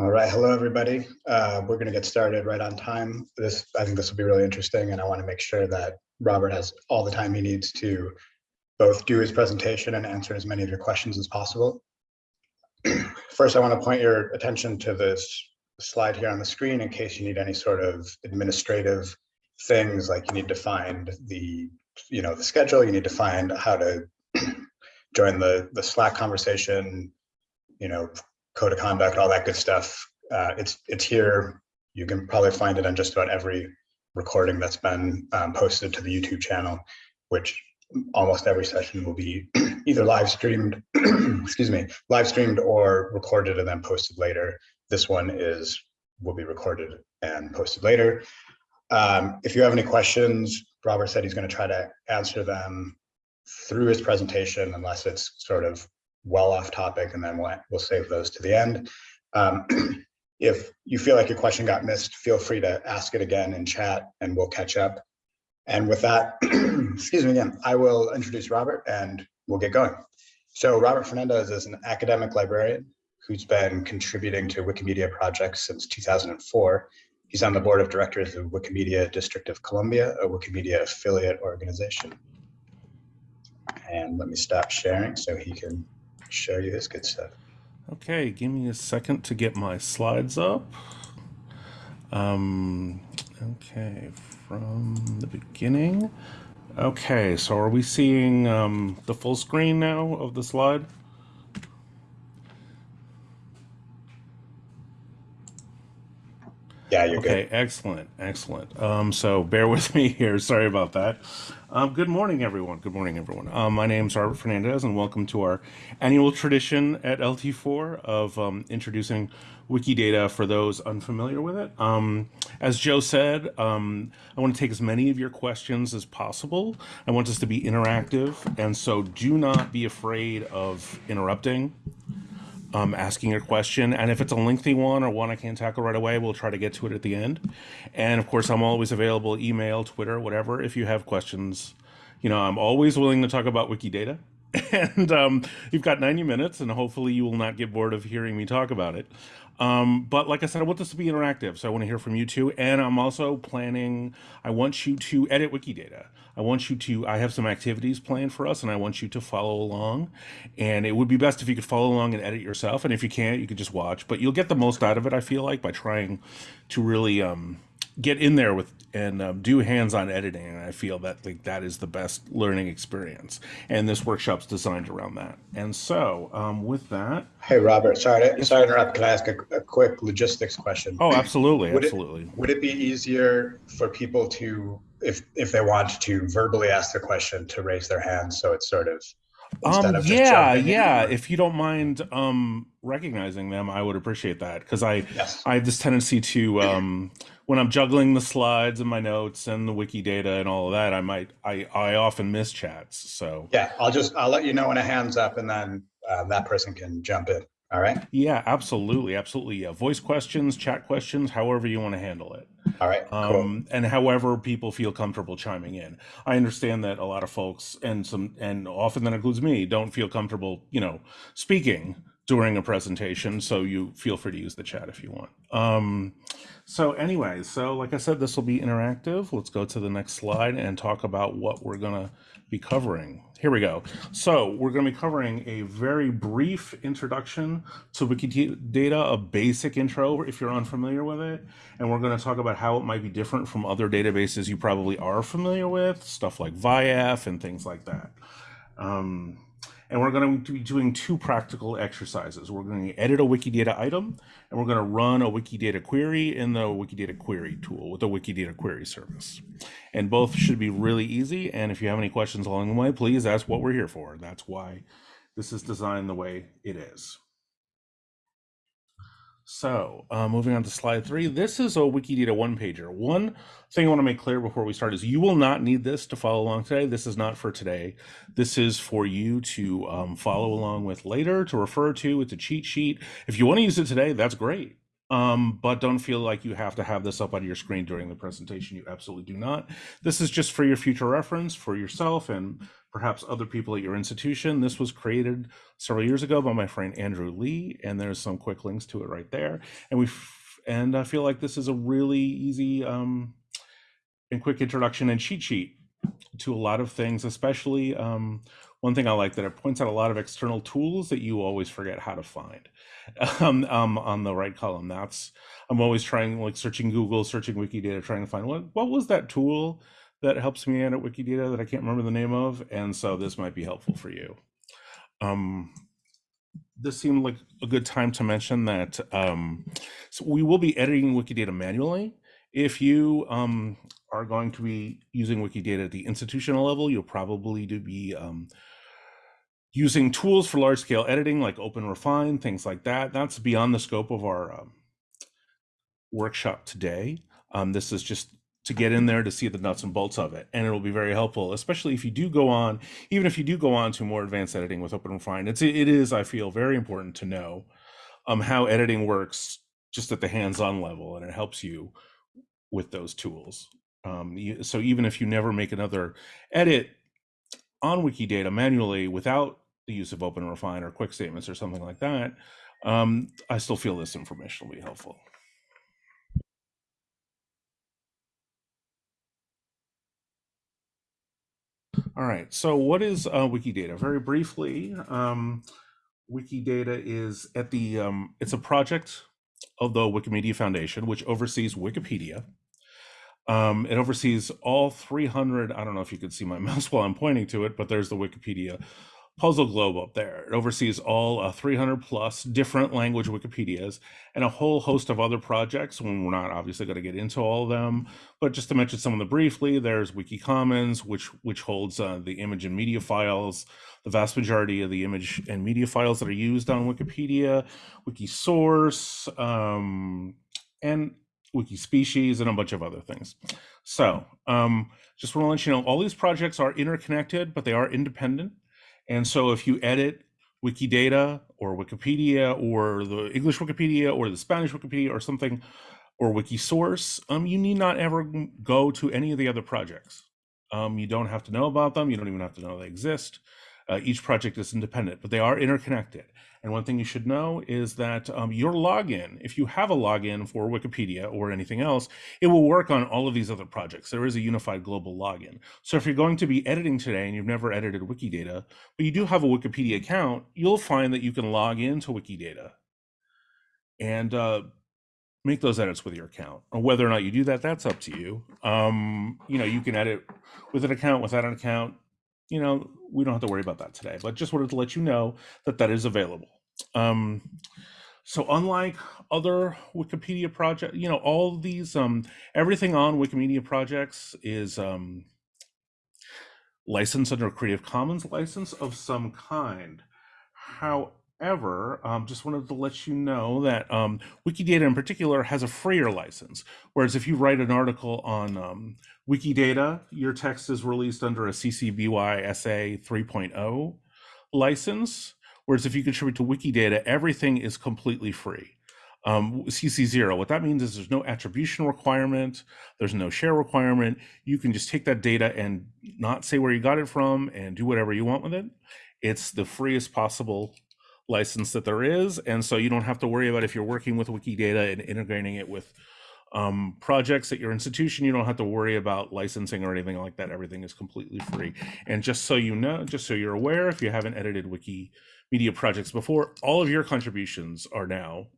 All right, hello everybody. Uh, we're going to get started right on time. This, I think this will be really interesting, and I want to make sure that Robert has all the time he needs to both do his presentation and answer as many of your questions as possible. First, I want to point your attention to this slide here on the screen in case you need any sort of administrative things like you need to find the, you know, the schedule, you need to find how to join the, the Slack conversation, you know, code of conduct, all that good stuff. Uh, it's it's here. You can probably find it on just about every recording that's been um, posted to the YouTube channel, which almost every session will be either live streamed, excuse me, live streamed or recorded and then posted later. This one is will be recorded and posted later. Um, if you have any questions, Robert said he's going to try to answer them through his presentation, unless it's sort of well off topic, and then we'll, save those to the end. Um, if you feel like your question got missed, feel free to ask it again in chat and we'll catch up. And with that, excuse me again, I will introduce Robert and we'll get going. So Robert Fernandez is an academic librarian who's been contributing to Wikimedia projects since 2004. He's on the board of directors of Wikimedia District of Columbia, a Wikimedia affiliate organization. And let me stop sharing so he can show you his good stuff. Okay, give me a second to get my slides up. Um, okay, from the beginning. Okay, so are we seeing um, the full screen now of the slide? Yeah, you're Okay, good. excellent, excellent. Um, so bear with me here. Sorry about that. Um, good morning, everyone. Good morning, everyone. Um, my name is Robert Fernandez, and welcome to our annual tradition at LD4 of um, introducing Wikidata for those unfamiliar with it. Um, as Joe said, um, I want to take as many of your questions as possible. I want this to be interactive, and so do not be afraid of interrupting um, asking a question. And if it's a lengthy one or one I can't tackle right away, we'll try to get to it at the end. And of course, I'm always available, email, Twitter, whatever, if you have questions. You know, I'm always willing to talk about Wikidata. And um, you've got 90 minutes, and hopefully you will not get bored of hearing me talk about it. Um, but like I said, I want this to be interactive, so I want to hear from you too. And I'm also planning, I want you to edit Wikidata. I want you to, I have some activities planned for us, and I want you to follow along. And it would be best if you could follow along and edit yourself. And if you can't, you could just watch. But you'll get the most out of it, I feel like, by trying to really um, get in there with and um, do hands-on editing and i feel that like that is the best learning experience and this workshop's designed around that and so um, with that Hey, Robert, sorry to, sorry to interrupt. Can I ask a, a quick logistics question? oh absolutely Would it absolutely would it be easier for people to, if if they want to verbally ask their question, to raise their hand so it's sort of Um, of just yeah, in? yeah. If you don't mind um recognizing them, I would appreciate that because I yes. I have this tendency to um when I'm juggling the slides and my notes and the wiki data and all of that, I might I I often miss chats. So Yeah, I'll just I'll let you know when a hand's up, and then uh, that person can jump in. All right. yeah, absolutely, absolutely. Yeah, voice questions, chat questions, however you want to handle it. All right. Cool. um, and however people feel comfortable chiming in. I understand that a lot of folks, and some, and often that includes me, don't feel comfortable, you know, speaking during a presentation. So you feel free to use the chat if you want. Um, so anyway, so like I said, this will be interactive. Let's go to the next slide and talk about what we're gonna be covering. Here we go. So we're going to be covering a very brief introduction to Wikidata, a basic intro if you're unfamiliar with it. And we're going to talk about how it might be different from other databases you probably are familiar with, stuff like VIAF and things like that. Um, and we're going to be doing two practical exercises. We're going to edit a Wikidata item, and we're going to run a Wikidata query in the Wikidata query tool with the Wikidata query service. And both should be really easy. And if you have any questions along the way, please, that's what we're here for. That's why this is designed the way it is. So, uh, moving on to slide three, this is a Wikidata one pager. One thing I want to make clear before we start is you will not need this to follow along today. This is not for today. This is for you to um, follow along with later, to refer to. It's a cheat sheet. If you want to use it today, that's great. um, but don't feel like you have to have this up on your screen during the presentation. You absolutely do not. This is just for your future reference for yourself and perhaps other people at your institution. This was created several years ago by my friend Andrew Lee, and there's some quick links to it right there. And we and I feel like this is a really easy um, and quick introduction and cheat sheet to a lot of things, especially um, one thing I like that it points out a lot of external tools that you always forget how to find um, um, on the right column. That's I'm always trying like searching Google, searching Wikidata, trying to find what what was that tool that helps me at Wikidata that I can't remember the name of, and so this might be helpful for you. Um, this seemed like a good time to mention that um, so we will be editing Wikidata manually. If you um, are going to be using Wikidata at the institutional level, you'll probably be um, using tools for large scale editing like Open Refine, things like that. That's beyond the scope of our um, workshop today. Um, this is just to get in there to see the nuts and bolts of it. And it'll be very helpful, especially if you do go on, even if you do go on to more advanced editing with Open Refine. It's, it is, I feel, very important to know um, how editing works just at the hands-on level, and it helps you with those tools. Um, you, so even if you never make another edit on Wikidata manually without the use of Open Refine or quick statements or something like that, um, I still feel this information will be helpful. All right, so what is uh, Wikidata? Very briefly, um, Wikidata is at the, um, it's a project of the Wikimedia Foundation, which oversees Wikipedia. Um, it oversees all 300, I don't know if you can see my mouse while I'm pointing to it, but there's the Wikipedia puzzle globe up there. It oversees all uh, 300 plus different language Wikipedias and a whole host of other projects. When we're not obviously going to get into all of them, but just to mention some of them briefly, there's WikiCommons, which which holds uh, the image and media files, the vast majority of the image and media files that are used on Wikipedia, Wikisource, um, and Wikispecies, and a bunch of other things. So, um, just want to let you know, all these projects are interconnected, but they are independent. And so if you edit Wikidata or Wikipedia or the English Wikipedia or the Spanish Wikipedia or something or Wikisource, um, you need not ever go to any of the other projects. Um, you don't have to know about them. You don't even have to know they exist. Uh, each project is independent, but they are interconnected. And one thing you should know is that um, your login, if you have a login for Wikipedia or anything else, it will work on all of these other projects. There is a unified global login. So if you're going to be editing today and you've never edited Wikidata, but you do have a Wikipedia account, you'll find that you can log into Wikidata and uh, make those edits with your account. Or whether or not you do that, that's up to you. Um, you know, you can edit with an account, without an account, you know, we don't have to worry about that today, but just wanted to let you know that that is available. Um, so unlike other Wikipedia project, you know, all these, um, everything on Wikimedia projects is um, licensed under a Creative Commons license of some kind. However, um, just wanted to let you know that um, Wikidata in particular has a freer license. Whereas if you write an article on um, Wikidata, your text is released under a CC BY SA 3.0 license. Whereas if you contribute to Wikidata, everything is completely free. Um, CC0, what that means is there's no attribution requirement, there's no share requirement. You can just take that data and not say where you got it from and do whatever you want with it. It's the freest possible license that there is. And so you don't have to worry about if you're working with Wikidata and integrating it with um, projects at your institution, you don't have to worry about licensing or anything like that. Everything is completely free. And just so you know, just so you're aware, if you haven't edited Wikimedia projects before, all of your contributions are now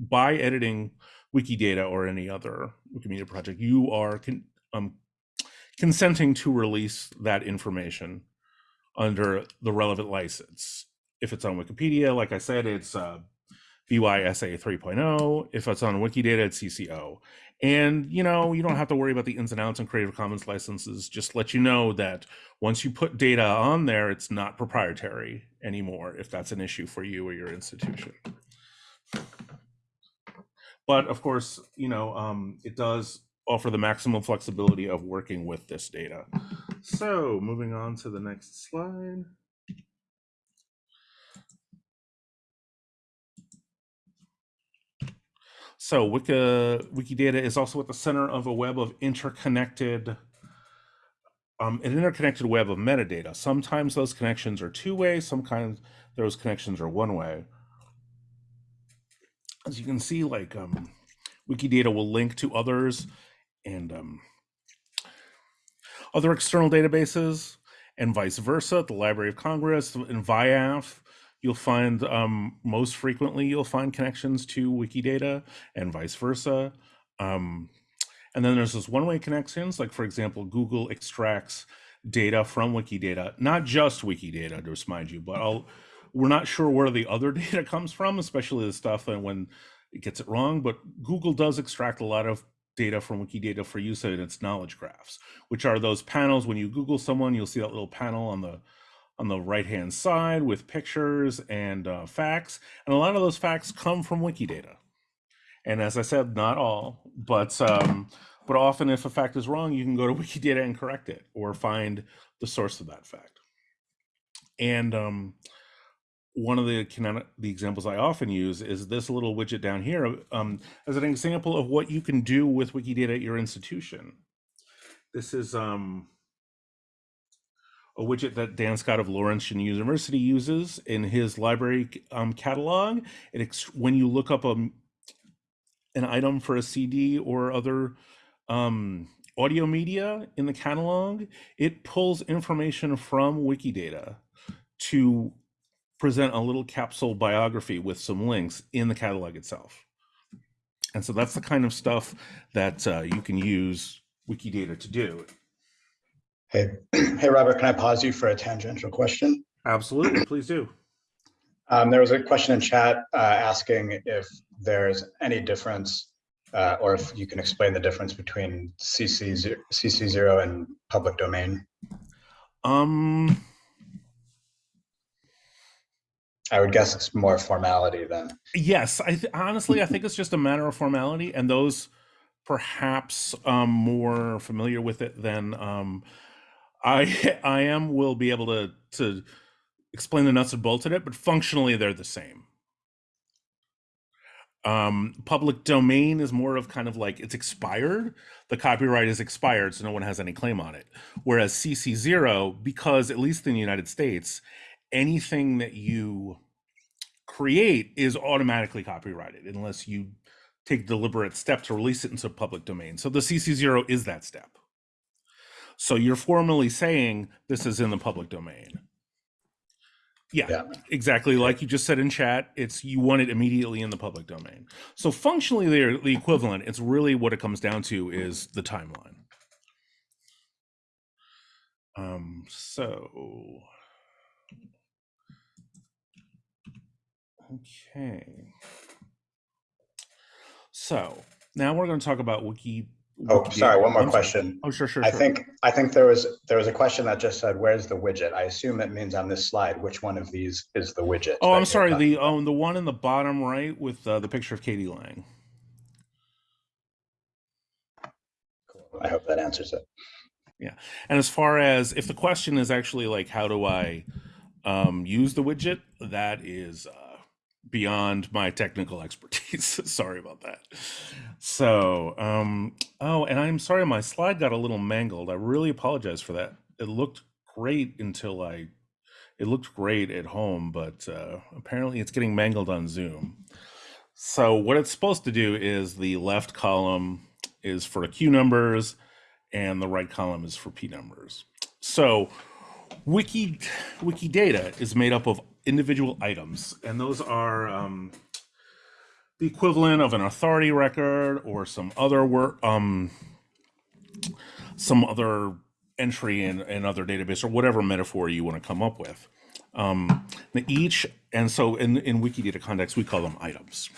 by editing Wikidata or any other Wikimedia project, you are con um, consenting to release that information under the relevant license. If it's on Wikipedia, like I said, it's uh, BYSA 3.0. If it's on Wikidata, it's CC0. And you know, you don't have to worry about the ins and outs and Creative Commons licenses. Just let you know that once you put data on there, it's not proprietary anymore if that's an issue for you or your institution. But of course, you know, um, it does offer the maximum flexibility of working with this data. So moving on to the next slide. So Wiki, Wikidata is also at the center of a web of interconnected, um, an interconnected web of metadata. Sometimes those connections are two-way, sometimes those connections are one-way. As you can see, like um, Wikidata will link to others and um, other external databases and vice versa. The Library of Congress and VIAF, you'll find um, most frequently you'll find connections to Wikidata and vice versa. Um, and then there's those one-way connections, like for example, Google extracts data from Wikidata, not just Wikidata, just mind you, but I'll, we're not sure where the other data comes from, especially the stuff that when it gets it wrong, but Google does extract a lot of data from Wikidata for use in its knowledge graphs, which are those panels. When you Google someone, you'll see that little panel on the on the right hand side with pictures and uh, facts, and a lot of those facts come from Wikidata. And as I said, not all, but um, but often if a fact is wrong, you can go to Wikidata and correct it or find the source of that fact. And um, one of the the examples I often use is this little widget down here um, as an example of what you can do with Wikidata at your institution. This is um, a widget that Dan Scott of Laurentian University uses in his library um, catalog. It when you look up a, um, an item for a CD or other um, audio media in the catalog, it pulls information from Wikidata to present a little capsule biography with some links in the catalog itself. And so that's the kind of stuff that uh, you can use Wikidata to do. Hey, hey, Robert, can I pause you for a tangential question? Absolutely, please do. Um, there was a question in chat uh, asking if there's any difference uh, or if you can explain the difference between CC0, CC0 and public domain. Um, I would guess it's more formality than. Yes, I th honestly I think it's just a matter of formality, and those perhaps um, more familiar with it than um, I I am will be able to to explain the nuts and bolts in it, but functionally they're the same. Um, public domain is more of kind of like it's expired. The copyright is expired, so no one has any claim on it. Whereas CC0, because at least in the United States, anything that you create is automatically copyrighted unless you take deliberate step to release it into public domain. So the CC0 is that step. So you're formally saying this is in the public domain. Yeah, yeah, exactly. Like you just said in chat, it's you want it immediately in the public domain. So functionally, they're the equivalent. It's really what it comes down to is the timeline. Um, so Okay. So now we're going to talk about Wiki. Oh, sorry. One more I'm question. Oh, sure, sure. I sure. think I think there was there was a question that just said, "Where's the widget?" I assume it means on this slide. Which one of these is the widget? Oh, I'm sorry. The um the one in the bottom right with uh, the picture of k.d. lang. Cool. I hope that answers it. Yeah, and as far as if the question is actually like, how do I um, use the widget? That is. Uh, beyond my technical expertise. sorry about that. So, um, oh, and I'm sorry, my slide got a little mangled. I really apologize for that. It looked great until I, it looked great at home, but uh, apparently it's getting mangled on Zoom. So what it's supposed to do is the left column is for Q numbers and the right column is for P numbers. So Wiki Wikidata is made up of individual items, and those are um, the equivalent of an authority record or some other work, um, some other entry in another database or whatever metaphor you want to come up with. Um, each, and so in, in Wikidata context, we call them items.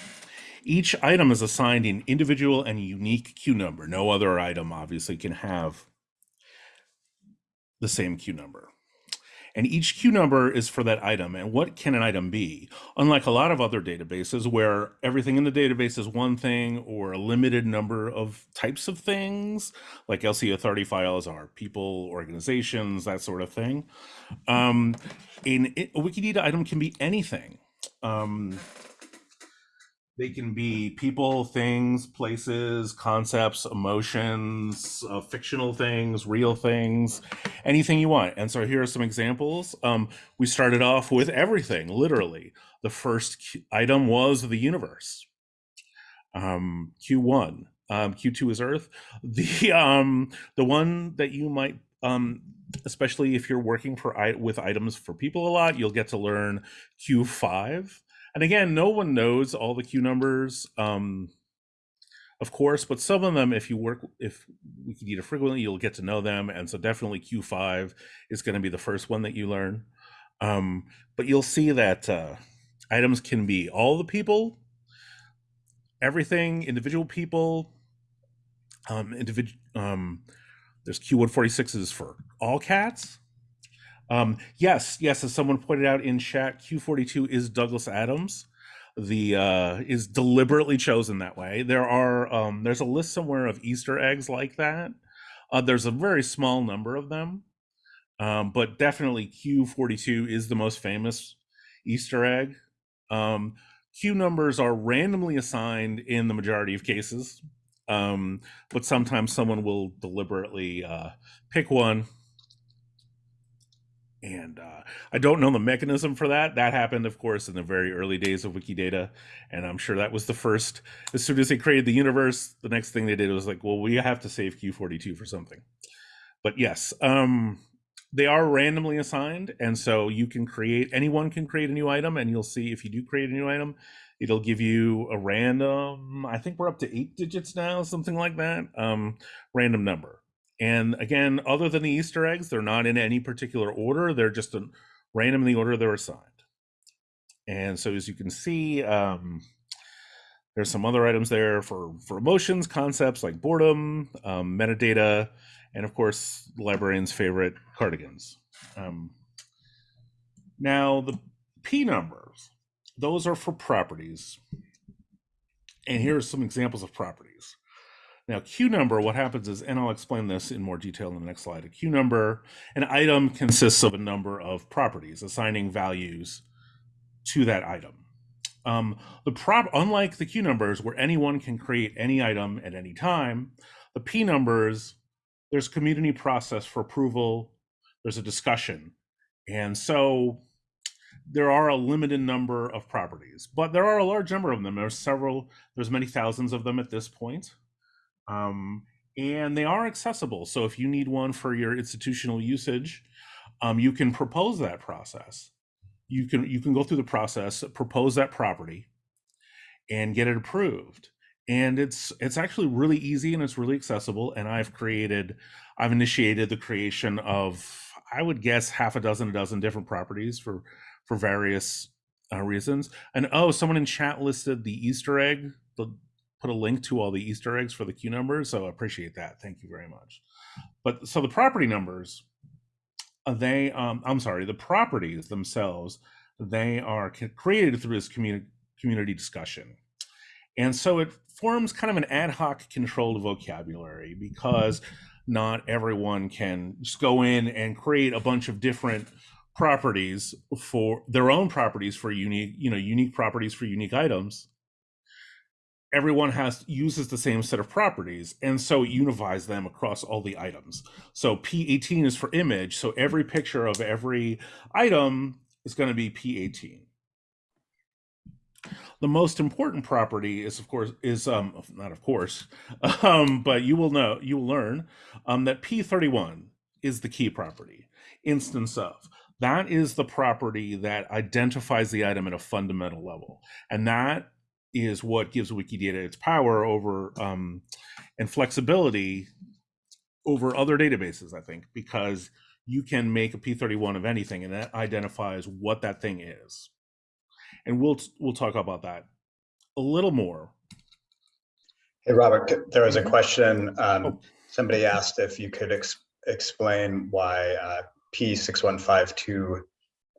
Each item is assigned an individual and unique Q number. No other item obviously can have the same Q number and each Q number is for that item. And what can an item be? Unlike a lot of other databases where everything in the database is one thing or a limited number of types of things, like LC authority files are people, organizations, that sort of thing. Um, in, a Wikidata item can be anything. Um, They can be people, things, places, concepts, emotions, uh, fictional things, real things, anything you want. And so here are some examples. Um, we started off with everything, literally. The first item was the universe. Um, Q1. Um, Q2 is Earth. The um, the one that you might um, especially if you're working for with items for people a lot, you'll get to learn Q5 and again, no one knows all the Q numbers, um, of course, but some of them, if you work, if we Wikidata frequently, you'll get to know them. And so definitely Q5 is going to be the first one that you learn. Um, but you'll see that uh, items can be all the people, everything, individual people, um, individual. Um, there's Q146s for all cats. Um, yes, yes, as someone pointed out in chat, Q42 is Douglas Adams. The uh, is deliberately chosen that way. There are um, there's a list somewhere of Easter eggs like that. Uh, there's a very small number of them, um, but definitely Q42 is the most famous Easter egg. Um, Q numbers are randomly assigned in the majority of cases, um, but sometimes someone will deliberately uh, pick one and uh, I don't know the mechanism for that. That happened, of course, in the very early days of Wikidata, and I'm sure that was the first. As soon as they created the universe, the next thing they did was like, well, we have to save Q42 for something. But yes, um, they are randomly assigned, and so you can create. Anyone can create a new item, and you'll see if you do create a new item, it'll give you a random. I think we're up to eight digits now, something like that. Um, random number and again, other than the Easter eggs, they're not in any particular order. They're just a, random in the order they're assigned. And so as you can see, um, there's some other items there for, for emotions, concepts like boredom, um, metadata, and of course, librarian's favorite cardigans. Um, now, the P numbers, those are for properties. And here are some examples of properties. Now, Q number, what happens is, and I'll explain this in more detail in the next slide. A Q number, an item consists of a number of properties, assigning values to that item. Um, the prop, unlike the Q numbers, where anyone can create any item at any time, the P numbers, there's community process for approval, there's a discussion, and so there are a limited number of properties, but there are a large number of them. There's several, there's many thousands of them at this point. Um, and they are accessible. So if you need one for your institutional usage, um, you can propose that process. You can you can go through the process, propose that property, and get it approved. And it's it's actually really easy and it's really accessible. And I've created, I've initiated the creation of I would guess half a dozen, a dozen different properties for for various uh, reasons. And oh, someone in chat listed the Easter egg, the put a link to all the Easter eggs for the Q numbers. So I appreciate that. Thank you very much. But so the property numbers, uh, they, um, I'm sorry, the properties themselves, they are created through this community community discussion. And so it forms kind of an ad hoc controlled vocabulary because not everyone can just go in and create a bunch of different properties for their own properties for unique, you know, unique properties for unique items everyone has uses the same set of properties and so it unifies them across all the items. So p18 is for image so every picture of every item is going to be p18 the most important property is of course is um not of course um but you will know you will learn um that p31 is the key property instance of. That is the property that identifies the item at a fundamental level and that is what gives Wikidata its power over um, and flexibility over other databases, I think, because you can make a P31 of anything and that identifies what that thing is. And we'll we'll talk about that a little more. Hey, Robert, there was a Mhm. question. Um, Oh. somebody asked if you could ex explain why uh, P6152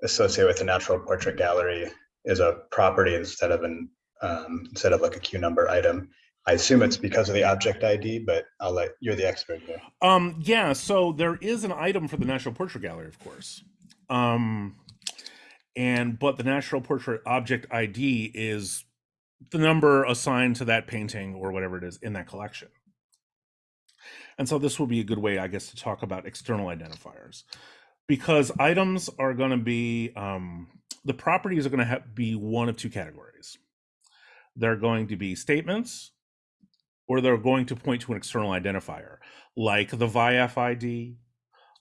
associated with the National Portrait Gallery is a property instead of an um, instead of like a Q number item. I assume it's because of the object ID, but I'll let you're the expert here. Um, yeah, so there is an item for the National Portrait Gallery, of course. Um, and but the National Portrait Object ID is the number assigned to that painting or whatever it is in that collection. And so this will be a good way, I guess, to talk about external identifiers because items are going to be um, the properties are going to be one of two categories. They're going to be statements or they're going to point to an external identifier like the VIAF ID,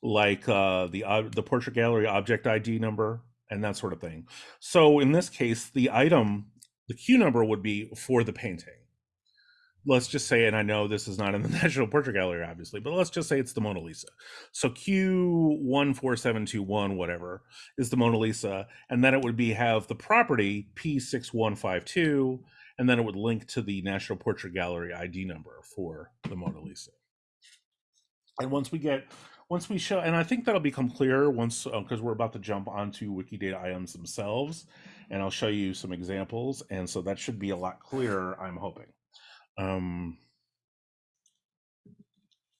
like uh, the uh, the portrait gallery object ID number, and that sort of thing. So in this case, the item, the Q number would be for the painting. Let's just say, and I know this is not in the National Portrait Gallery, obviously, but let's just say it's the Mona Lisa. So Q14721, whatever, is the Mona Lisa, and then it would be have the property P6152, and then it would link to the National Portrait Gallery ID number for the Mona Lisa. And once we get once we show and i think that'll become clearer once because uh, we're about to jump onto wikidata items themselves and i'll show you some examples and so that should be a lot clearer i'm hoping um,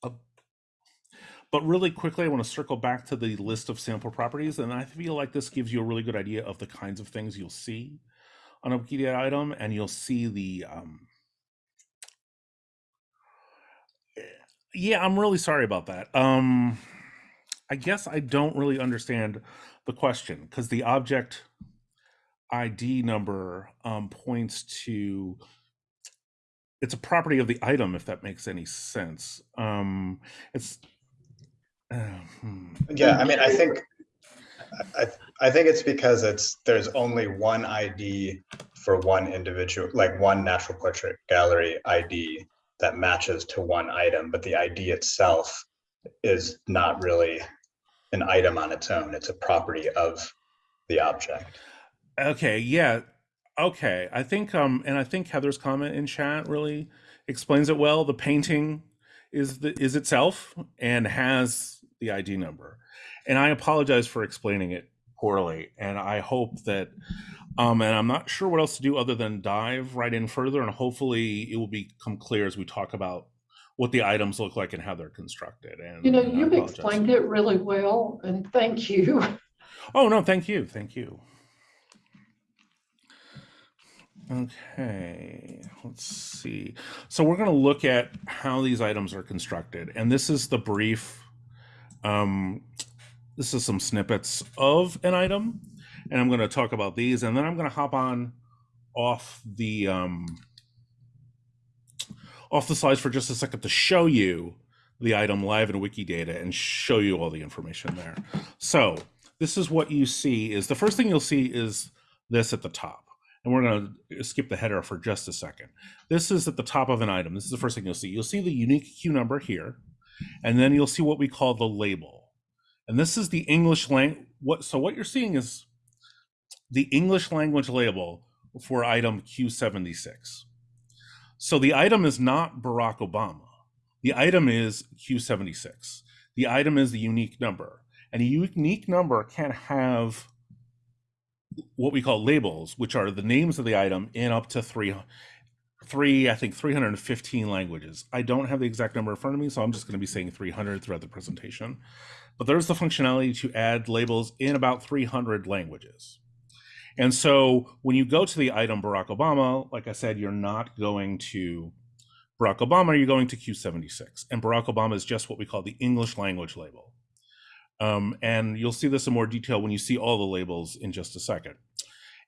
uh, but really quickly i want to circle back to the list of sample properties and i feel like this gives you a really good idea of the kinds of things you'll see on a wikidata item and you'll see the um, Yeah, I'm really sorry about that. Um, I guess I don't really understand the question because the object ID number um, points to it's a property of the item, if that makes any sense. Um, it's uh, hmm. yeah. I mean, I think I I think it's because it's there's only one ID for one individual, like one National Portrait Gallery ID that matches to one item, but the ID itself is not really an item on its own. It's a property of the object. Okay, yeah. Okay. I think um and I think Heather's comment in chat really explains it well. The painting is the is itself and has the ID number. And I apologize for explaining it poorly. And I hope that um, and I'm not sure what else to do other than dive right in further, and hopefully it will become clear as we talk about what the items look like and how they're constructed. And You know, and you've explained it really well, and thank you. Oh no, thank you, thank you. Okay, let's see. So we're going to look at how these items are constructed, and this is the brief. Um, this is some snippets of an item and I'm going to talk about these, and then I'm going to hop on off the um, off the slides for just a second to show you the item live in Wikidata and show you all the information there. So this is what you see is the first thing you'll see is this at the top. And we're going to skip the header for just a second. This is at the top of an item. This is the first thing you'll see. You'll see the unique Q number here, and then you'll see what we call the label. And this is the English language. What so what you're seeing is the English language label for item Q76. So the item is not Barack Obama. The item is Q76. The item is the unique number. And a unique number can have what we call labels, which are the names of the item in up to three, three, I think 315 languages. I don't have the exact number in front of me, so I'm just going to be saying 300 throughout the presentation. But there's the functionality to add labels in about 300 languages. And so when you go to the item Barack Obama, like I said, you're not going to Barack Obama, you're going to Q76. And Barack Obama is just what we call the English language label. Um, and you'll see this in more detail when you see all the labels in just a second.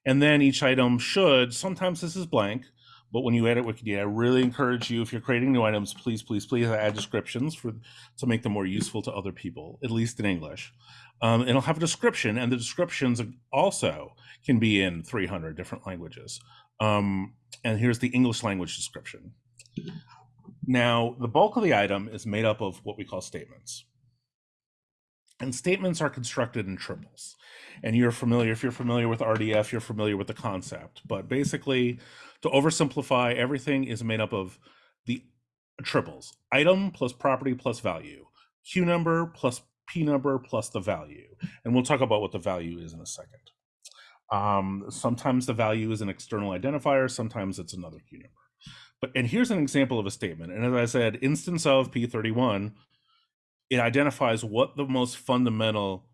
And then each item should, sometimes this is blank, but when you edit Wikipedia, I really encourage you, if you're creating new items, please, please, please add descriptions for to make them more useful to other people, at least in English. Um, it'll have a description, and the descriptions also can be in 300 different languages. Um, and here's the English language description. Now, the bulk of the item is made up of what we call statements. And statements are constructed in triples. And you're familiar, if you're familiar with RDF, you're familiar with the concept. But basically, to oversimplify, everything is made up of the triples item plus property plus value, Q number plus P number plus the value. And we'll talk about what the value is in a second. Um, sometimes the value is an external identifier, sometimes it's another Q number. But and here's an example of a statement. And as I said, instance of P31, it identifies what the most fundamental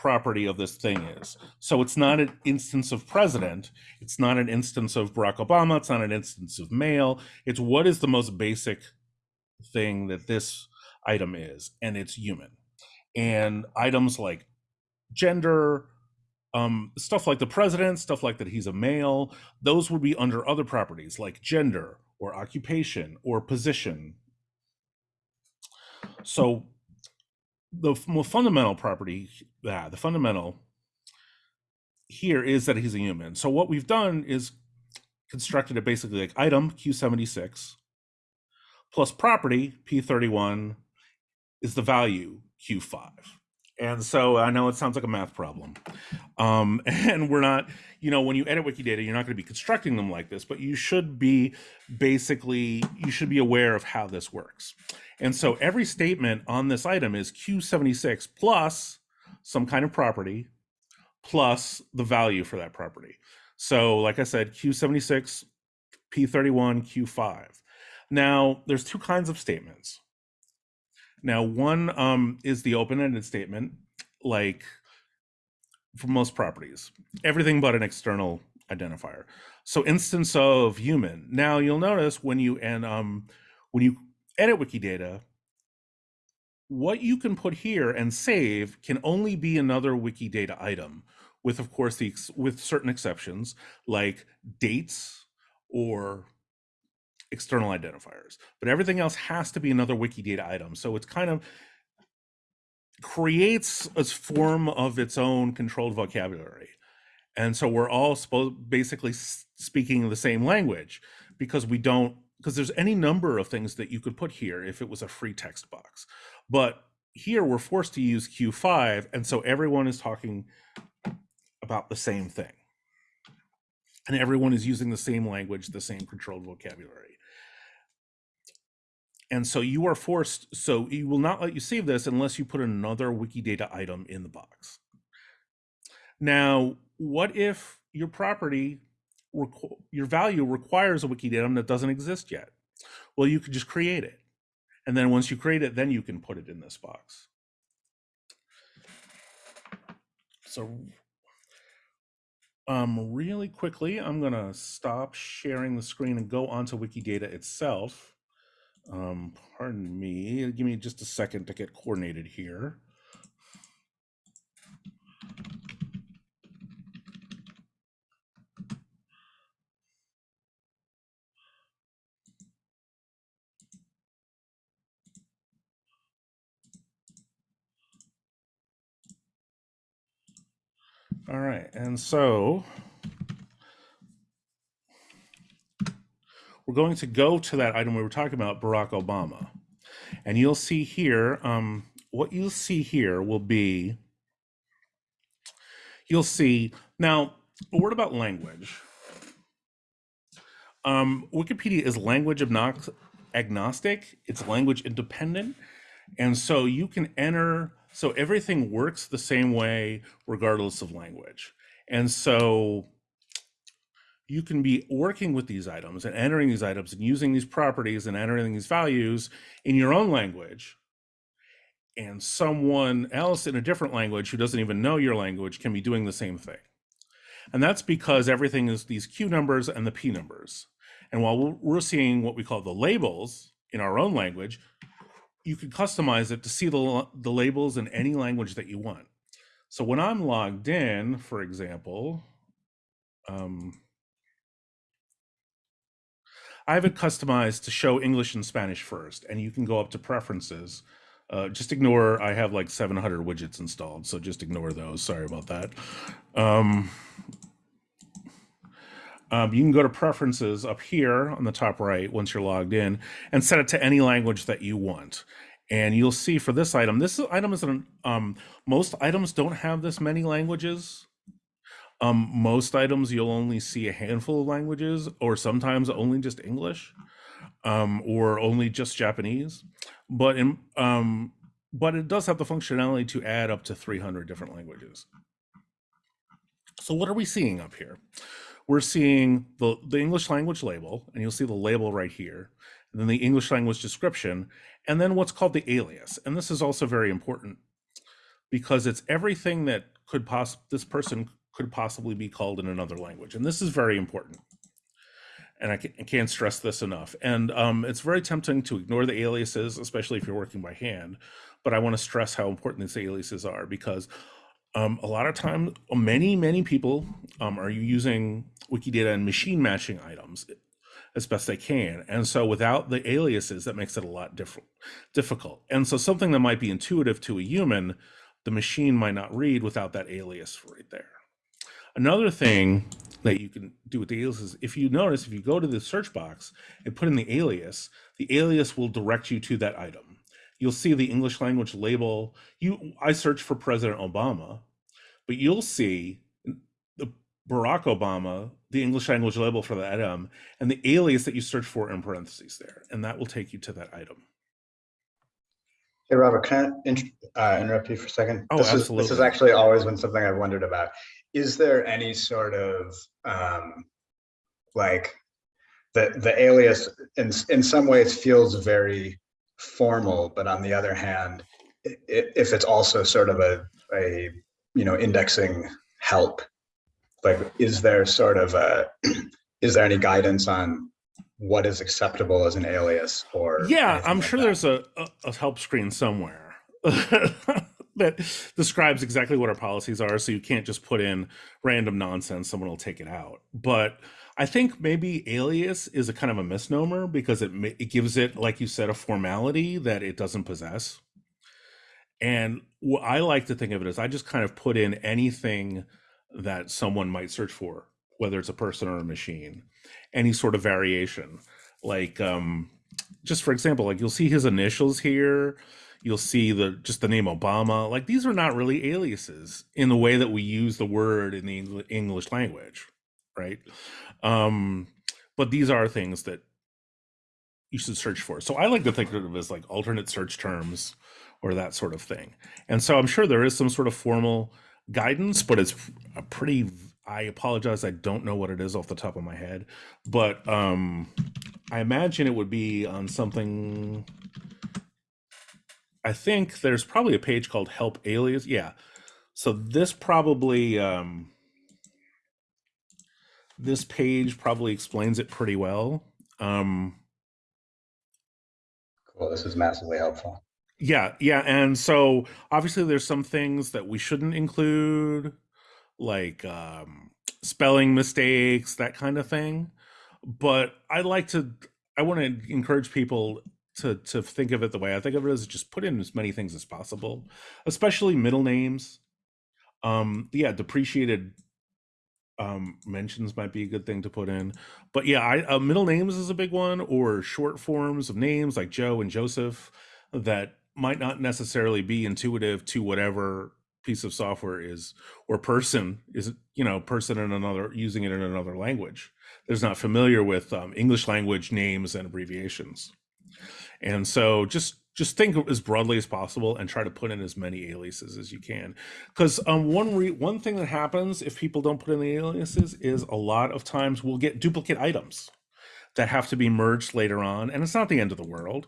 property of this thing is. So it's not an instance of president. It's not an instance of Barack Obama. It's not an instance of male. It's what is the most basic thing that this item is, and it's human. And items like gender, um, stuff like the president, stuff like that he's a male, those would be under other properties like gender or occupation or position. So the more fundamental property, yeah, the fundamental here is that he's a human. So what we've done is constructed it basically like item Q76 plus property P31 is the value Q5. And so I know it sounds like a math problem. Um, and we're not, you know, when you edit Wikidata, you're not going to be constructing them like this, but you should be basically, you should be aware of how this works. And so every statement on this item is Q76 plus some kind of property plus the value for that property. So like I said, Q76, P31, Q5. Now, there's two kinds of statements. Now, one um, is the open-ended statement, like for most properties, everything but an external identifier. So, instance of human. Now, you'll notice when you and um, when you edit Wikidata, what you can put here and save can only be another Wikidata item, with of course the with certain exceptions like dates or external identifiers. But everything else has to be another Wikidata item. So it's kind of creates a form of its own controlled vocabulary. And so we're all supposed basically speaking the same language because we don't because there's any number of things that you could put here if it was a free text box. But here we're forced to use Q5 and so everyone is talking about the same thing. And everyone is using the same language, the same controlled vocabulary and so you are forced so you will not let you save this unless you put another wikidata item in the box. Now what if your property your value requires a wikidata item that doesn't exist yet? Well you could just create it and then once you create it then you can put it in this box. So um really quickly i'm going to stop sharing the screen and go onto wikidata itself um, pardon me. Give me just a second to get coordinated here. All right, and so we're going to go to that item we were talking about, Barack Obama. And you'll see here, um, what you'll see here will be, you'll see, now, a word about language. Um, Wikipedia is language agnos- agnostic, it's language independent. And so you can enter, so everything works the same way regardless of language. And so you can be working with these items and entering these items and using these properties and entering these values in your own language. And someone else in a different language who doesn't even know your language can be doing the same thing. And that's because everything is these Q numbers and the P numbers. And while we're- seeing what we call the labels in our own language, you can customize it to see the, the labels in any language that you want. So when I'm logged in, for example, um, I have it customized to show English and Spanish first, and you can go up to preferences. Uh, just ignore, I have like 700 widgets installed, so just ignore those. Sorry about that. Um, um, you can go to preferences up here on the top right once you're logged in and set it to any language that you want. And you'll see for this item, this item is an, um, most items don't have this many languages. Um, most items you'll only see a handful of languages, or sometimes only just English, um, or only just Japanese. But in, um, but it does have the functionality to add up to 300 different languages. So what are we seeing up here? We're seeing the the English language label, and you'll see the label right here, and then the English language description, and then what's called the alias. And this is also very important. because it's everything that could poss this person could possibly be called in another language, and this is very important. And I, can't stress this enough. And um, it's very tempting to ignore the aliases, especially if you're working by hand. But I want to stress how important these aliases are because um, a lot of times, many many people um, are using Wikidata and machine matching items as best they can. And so without the aliases, that makes it a lot different, difficult. And so something that might be intuitive to a human, the machine might not read without that alias right there. Another thing that you can do with the alias is if you notice, if you go to the search box and put in the alias, the alias will direct you to that item. You'll see the English language label. You, I search for President Obama, but you'll see the Barack Obama, the English language label for that item, and the alias that you search for in parentheses there, and that will take you to that item. Hey, Robert, can I uh, interrupt you for a second? Oh, This is- This has actually always been something I've wondered about. Is there any sort of, um, like, the, the alias in, in some ways feels very formal, but on the other hand, i- i- if it's also sort of a, a, you know, indexing help, like, is there sort of a, is there any guidance on what is acceptable as an alias or? Yeah, I'm like sure that? there's a, a, a help screen somewhere that describes exactly what our policies are. So you can't just put in random nonsense, someone will take it out. But I think maybe alias is a kind of a misnomer because it, it gives it, like you said, a formality that it doesn't possess. And what I like to think of it as I just kind of put in anything that someone might search for, whether it's a person or a machine, any sort of variation. Like, um, just for example, like you'll see his initials here, you'll see the just the name Obama. Like these are not really aliases in the way that we use the word in the English language, right? Um, but these are things that you should search for. So I like to think of it as like alternate search terms or that sort of thing. And so I'm sure there is some sort of formal guidance, but it's a pretty I apologize, I don't know what it is off the top of my head, but um I imagine it would be on something I think there's probably a page called help alias. Yeah. So this probably um this page probably explains it pretty well. Um Cool, this is massively helpful. Yeah, yeah, and so obviously there's some things that we shouldn't include, like um, spelling mistakes, that kind of thing. But I like to, I want to encourage people to to think of it the way I think of it is just put in as many things as possible, especially middle names. Um, yeah, depreciated um, mentions might be a good thing to put in. But yeah, I, uh, middle names is a big one, or short forms of names like Joe and Joseph that might not necessarily be intuitive to whatever piece of software is or person is you know person in another using it in another language there's not familiar with um, english language names and abbreviations and so just just think as broadly as possible and try to put in as many aliases as you can because um, one re- one thing that happens if people don't put in the aliases is a lot of times we'll get duplicate items that have to be merged later on and it's not the end of the world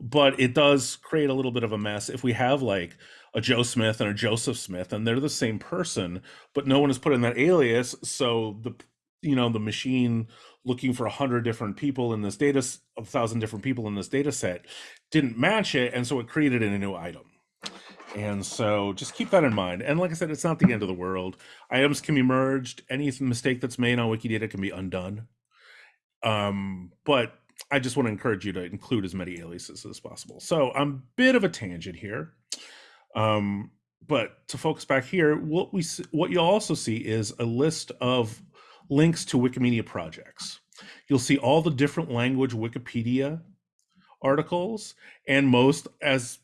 but it does create a little bit of a mess if we have like a Joe Smith and a Joseph Smith and they're the same person, but no one has put in that alias. So the you know the machine looking for a hundred different people in this data, a thousand different people in this data set, didn't match it, and so it created a new item. And so just keep that in mind. And like I said, it's not the end of the world. Items can be merged. Any mistake that's made on Wikidata can be undone. Um, but I just want to encourage you to include as many aliases as possible. So I'm a bit of a tangent here. Um, but to focus back here, what we what you'll also see is a list of links to Wikimedia projects. You'll see all the different language Wikipedia articles, and most as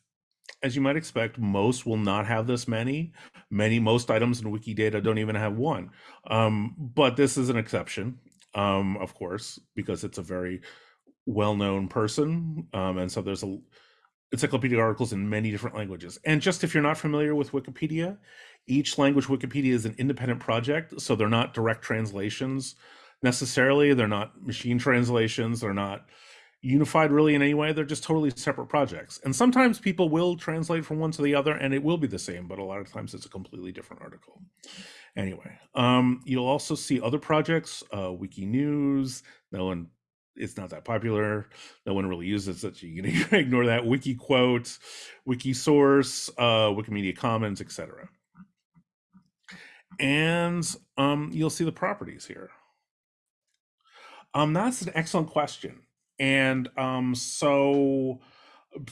as you might expect, most will not have this many. Many most items in Wikidata don't even have one. Um, but this is an exception, um, of course, because it's a very well-known person, um, and so there's a encyclopedia articles in many different languages. And just if you're not familiar with Wikipedia, each language Wikipedia is an independent project, so they're not direct translations necessarily. They're not machine translations. They're not, unified really in any way. They're just totally separate projects. And sometimes people will translate from one to the other and it will be the same, but a lot of times it's a completely different article. Anyway, um, you'll also see other projects, uh, Wiki News. No one, it's not that popular. No one really uses it. So you can ignore that. Wiki Quote, Wiki Source, uh, Wikimedia Commons, etc. And um, you'll see the properties here. Um, that's an excellent question. And um, so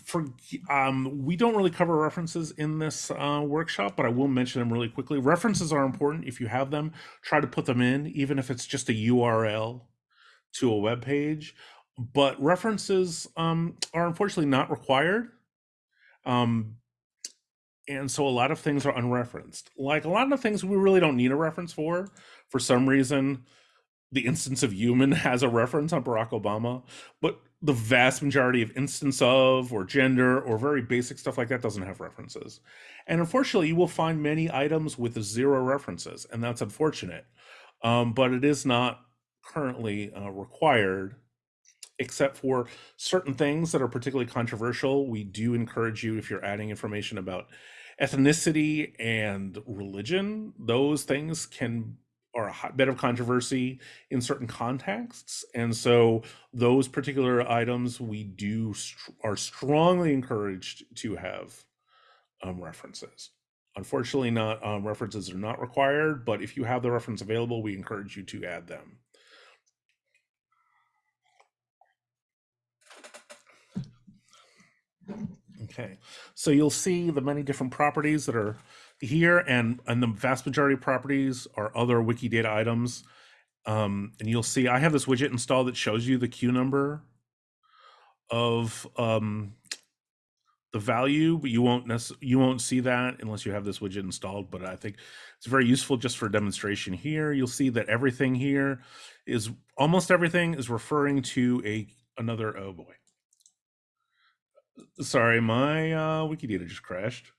for um, we don't really cover references in this uh, workshop, but I will mention them really quickly. References are important. If you have them, try to put them in, even if it's just a URL to a web page. But references um, are unfortunately not required. Um, and so a lot of things are unreferenced. Like a lot of things we really don't need a reference for. For some reason, the instance of human has a reference on Barack Obama, but the vast majority of instance of or gender or very basic stuff like that doesn't have references. And unfortunately, you will find many items with zero references, and that's unfortunate. Um, but it is not currently uh, required, except for certain things that are particularly controversial. We do encourage you, if you're adding information about ethnicity and religion, those things can are a hotbed of controversy in certain contexts. And so those particular items we do are strongly encouraged to have um, references. Unfortunately not um, references are not required but if you have the reference available we encourage you to add them okay so you'll see the many different properties that are here and and the vast majority of properties are other wikidata items. Um, and you'll see i have this widget installed that shows you the q number of um, the value but you won't you won't see that unless you have this widget installed but i think it's very useful just for demonstration here. You'll see that everything here is almost everything is referring to a another oh boy sorry my uh wikidata just crashed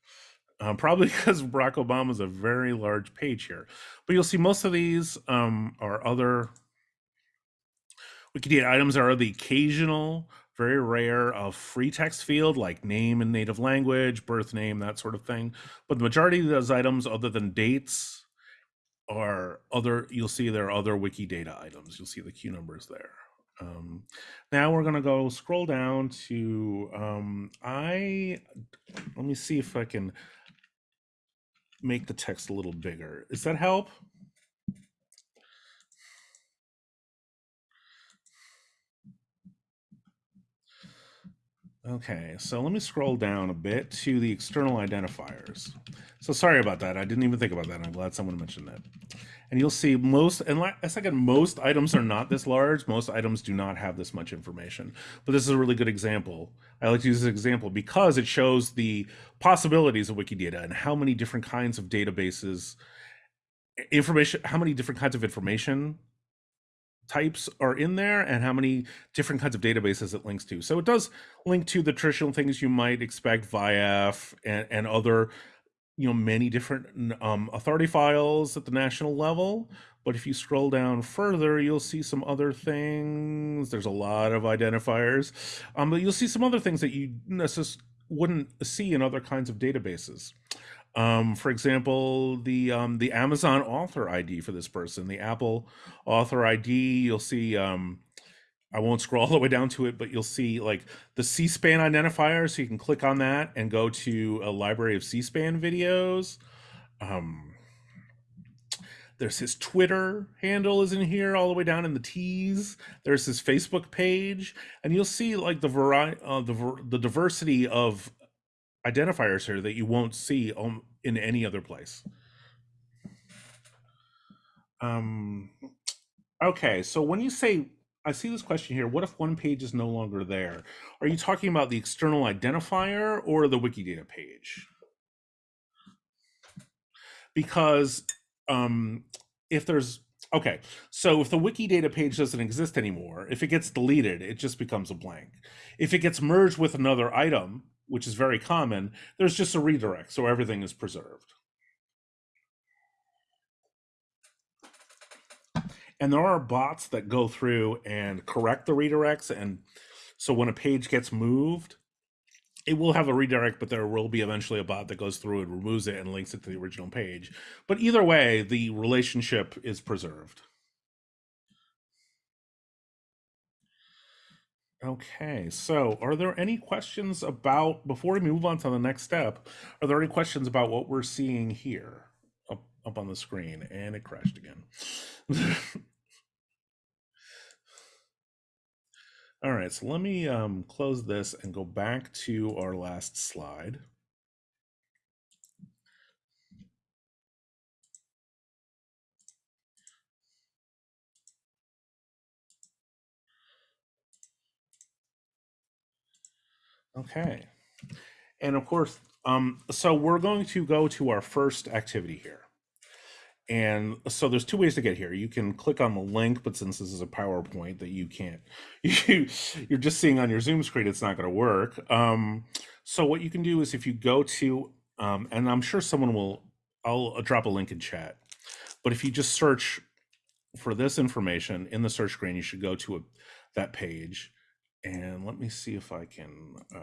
um, probably because Barack Obama is a very large page here. But you'll see most of these um, are other Wikipedia items are the occasional, very rare of free text field like name and native language, birth name, that sort of thing. But the majority of those items, other than dates, are other. You'll see there are other Wikidata items. You'll see the Q numbers there. Um, now we're gonna go scroll down to um, I. Let me see if I can make the text a little bigger. Does that help? Okay, so let me scroll down a bit to the external identifiers. So sorry about that. I didn't even think about that. I'm glad someone mentioned that. And you'll see most, and a second, most items are not this large. Most items do not have this much information. But this is a really good example. I like to use this example because it shows the possibilities of Wikidata and how many different kinds of databases, information, how many different kinds of information types are in there and how many different kinds of databases it links to. So it does link to the traditional things you might expect, VIAF and, and other, you know, many different um, authority files at the national level. But if you scroll down further, you'll see some other things. There's a lot of identifiers, um, but you'll see some other things that you wouldn't see in other kinds of databases. Um, for example, the um, the Amazon author ID for this person, the Apple author ID, you'll see. Um, I won't scroll all the way down to it, but you'll see like the C-SPAN identifier, so you can click on that and go to a library of C-SPAN videos. Um, there's his Twitter handle is in here all the way down in the T's. There's his Facebook page, and you'll see like the variety, uh, the the diversity of identifiers here that you won't see in any other place. Um, okay, so when you say, I see this question here, what if one page is no longer there? Are you talking about the external identifier or the Wikidata page? Because um, if there's, okay, so if the Wikidata page doesn't exist anymore, if it gets deleted, it just becomes a blank. If it gets merged with another item, which is very common, there's just a redirect, so everything is preserved. And there are bots that go through and correct the redirects and So when a page gets moved, it will have a redirect, but there will be eventually a bot that goes through and removes it and links it to the original page. But either way, the relationship is preserved. Okay, so are there any questions about, before we move on to the next step, are there any questions about what we're seeing here up, up on the screen? And it crashed again. All right, so let me um, close this and go back to our last slide. Okay. And of course, um, so we're going to go to our first activity here. And so there's two ways to get here. You can click on the link, but since this is a PowerPoint that you can't, you, you're just seeing on your Zoom screen, it's not going to work. Um, so what you can do is if you go to, um, and I'm sure someone will, I'll drop a link in chat. But if you just search for this information in the search screen, you should go to a, that page. And let me see if I can uh,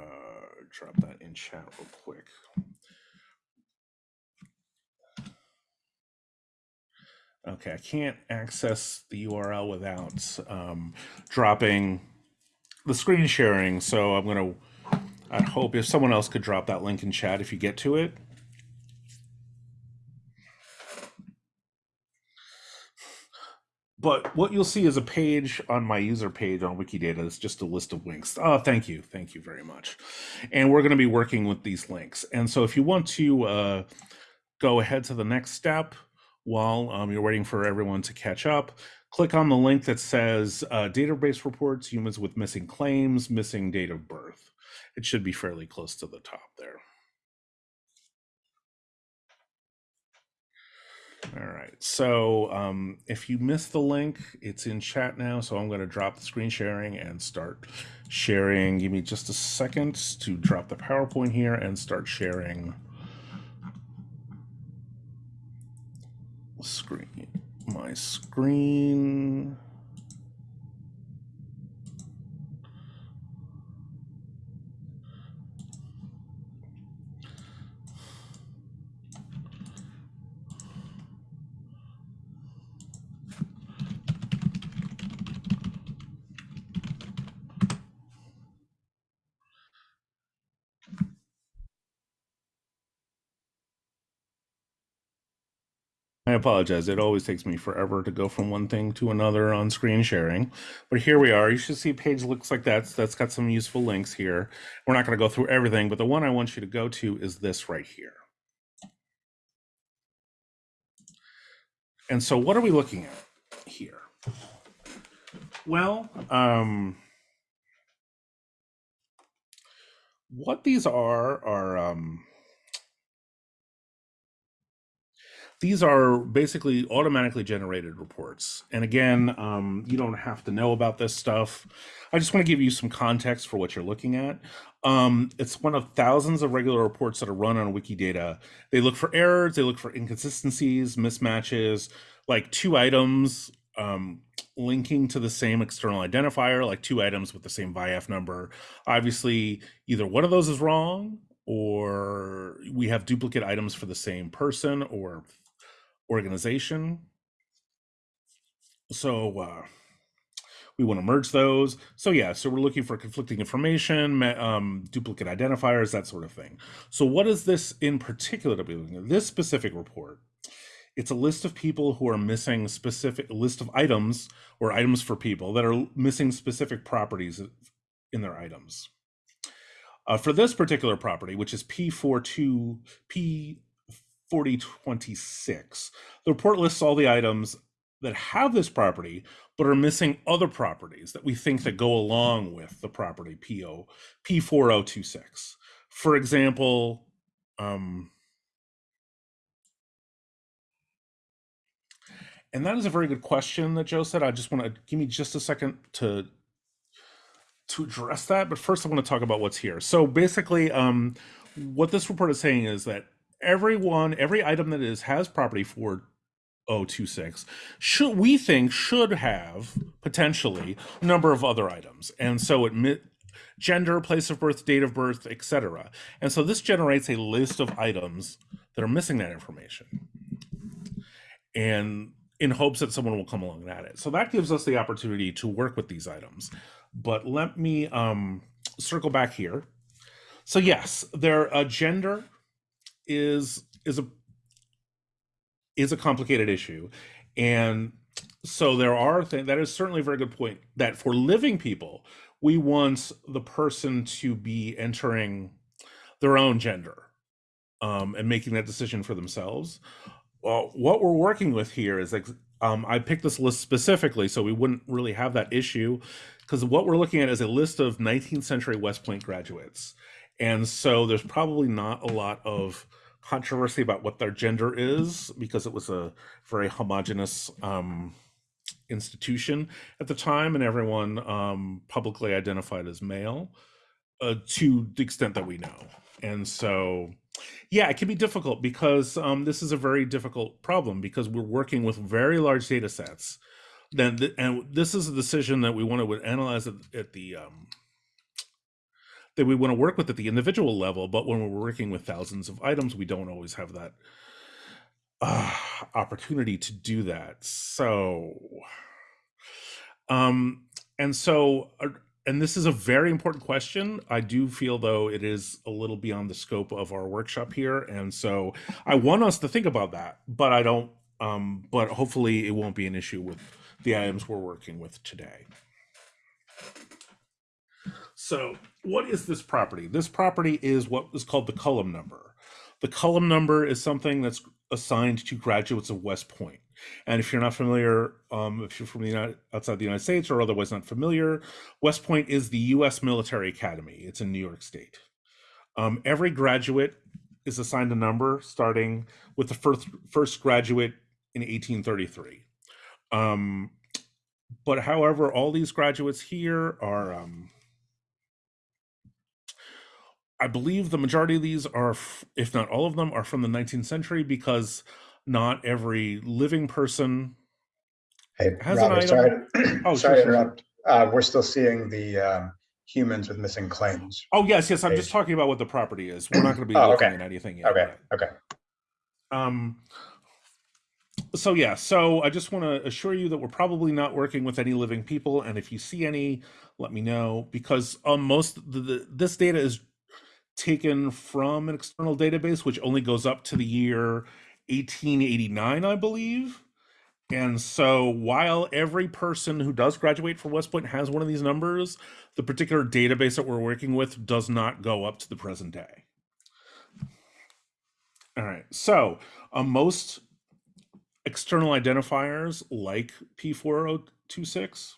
drop that in chat real quick. Okay, I can't access the URL without um, dropping the screen sharing. So I'm going to, I'd hope if someone else could drop that link in chat if you get to it. But what you'll see is a page on my user page on Wikidata is just a list of links. Oh, thank you. Thank you very much. And we're going to be working with these links. And so if you want to uh, go ahead to the next step while um, you're waiting for everyone to catch up, click on the link that says uh, database reports, humans with missing claims, missing date of birth. It should be fairly close to the top there. All right. So um, if you missed the link, it's in chat now. So I'm going to drop the screen sharing and start sharing. Give me just a second to drop the PowerPoint here and start sharing screen. My screen. I apologize. It always takes me forever to go from one thing to another on screen sharing. But here we are. You should see page looks like that. That's got some useful links here. We're not going to go through everything, but the one I want you to go to is this right here. And so what are we looking at here? Well, um, what these are are um, these are basically automatically generated reports. And again, um, you don't have to know about this stuff. I just want to give you some context for what you're looking at. Um, it's one of thousands of regular reports that are run on Wikidata. They look for errors, they look for inconsistencies, mismatches, like two items um, linking to the same external identifier, like two items with the same VIAF number. Obviously, either one of those is wrong or we have duplicate items for the same person or organization. So uh, we want to merge those. So yeah, so we're looking for conflicting information, um, duplicate identifiers, that sort of thing. So what is this in particular to be looking at? This specific report, it's a list of people who are missing specific, list of items or items for people that are missing specific properties in their items. Uh, for this particular property, which is P42, P 4026. The report lists all the items that have this property, but are missing other properties that we think that go along with the property PO P4026. For example, um, and that is a very good question that Joe said. I just want to give me just a second to to address that. But first, I want to talk about what's here. So basically, um, what this report is saying is that everyone, every item that is has property 4026 should we think should have potentially a number of other items. And so it gender, place of birth, date of birth, etc. And so this generates a list of items that are missing that information. And in hopes that someone will come along and add it. So that gives us the opportunity to work with these items. But let me um, circle back here. So yes, their uh, gender is is a is a complicated issue, and so there are things that is certainly a very good point that for living people, we want the person to be entering their own gender um, and making that decision for themselves. Well, what we're working with here is like um, I picked this list specifically so we wouldn't really have that issue because what we're looking at is a list of 19th century West Point graduates. And so there's probably not a lot of controversy about what their gender is because it was a very homogenous um, institution at the time and everyone um, publicly identified as male uh, to the extent that we know. And so, yeah, it can be difficult because um, this is a very difficult problem because we're working with very large data sets. Then, th- and this is a decision that we want to analyze at, at the um, that we want to work with at the individual level. But when we're working with thousands of items, we don't always have that uh, opportunity to do that. So, um, and so, uh, and this is a very important question. I do feel though it is a little beyond the scope of our workshop here, and so I want us to think about that. But I don't. Um, but hopefully, it won't be an issue with the items we're working with today. So, what is this property? This property is what is called the Cullum number. The Cullum number is something that's assigned to graduates of West Point. And if you're not familiar, um, if you're from the United, outside the United States or otherwise not familiar, West Point is the U.S. military academy. It's in New York State. Um, every graduate is assigned a number, starting with the first first graduate in 1833. Um, but however, all these graduates here are um, I believe the majority of these are, if not all of them, are from the 19th century because not every living person Hey, has an Robert, item. sorry, Oh, sorry to sure. Uh, we're still seeing the um, humans with missing claims. Oh yes, yes. I'm just talking about what the property is. We're not going to be Oh, looking okay. at anything yet. Okay, okay. Um, so yeah, so I just want to assure you that we're probably not working with any living people, and if you see any, let me know because um, most the, the, this data is taken from an external database, which only goes up to the year 1889, I believe. And so while every person who does graduate from West Point has one of these numbers, the particular database that we're working with does not go up to the present day. All right. So uh, most external identifiers like P4026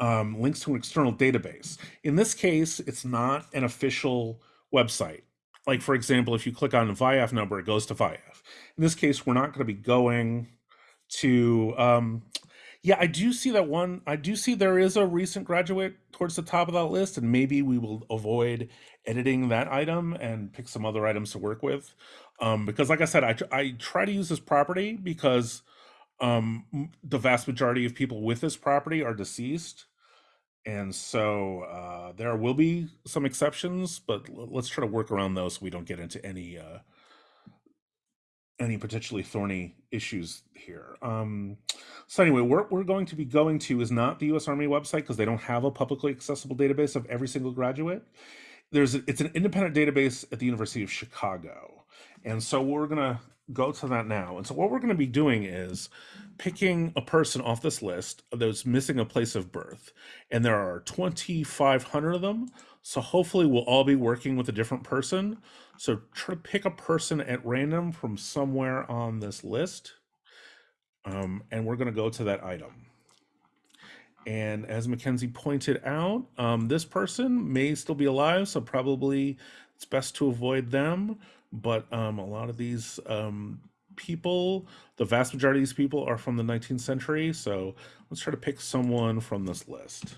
um, links to an external database. In this case, it's not an official website. Like, for example, if you click on the VIAF number, it goes to VIAF. In this case, we're not going to be going to. Um, yeah, I do see that one. I do see there is a recent graduate towards the top of that list, and maybe we will avoid editing that item and pick some other items to work with. Um, because, like I said, I, I try to use this property because um, the vast majority of people with this property are deceased. And so uh, there will be some exceptions, but let's try to work around those so we don't get into any uh, any potentially thorny issues here. Um, so anyway, what we're going to be going to is not the U.S. Army website because they don't have a publicly accessible database of every single graduate. There's a, it's an independent database at the University of Chicago, and so we're gonna go to that now. And so what we're going to be doing is picking a person off this list that's missing a place of birth, and there are 2,500 of them. So hopefully we'll all be working with a different person. So try to pick a person at random from somewhere on this list. Um, and we're going to go to that item. And as Mackenzie pointed out, um, this person may still be alive, so probably it's best to avoid them. But um, a lot of these um, people, the vast majority of these people are from the 19th century. So let's try to pick someone from this list.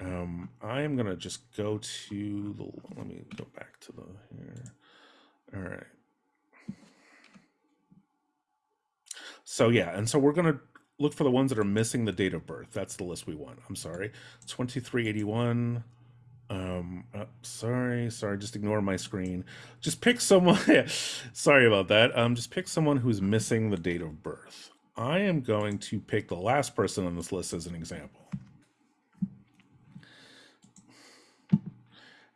Um, I am gonna just go to the. Let me go back to the here. All right. So yeah, and so we're gonna look for the ones that are missing the date of birth. That's the list we want. I'm sorry. 2381. Um, uh, sorry, sorry, just ignore my screen. Just pick someone. sorry about that. Um, just pick someone who's missing the date of birth. I am going to pick the last person on this list as an example.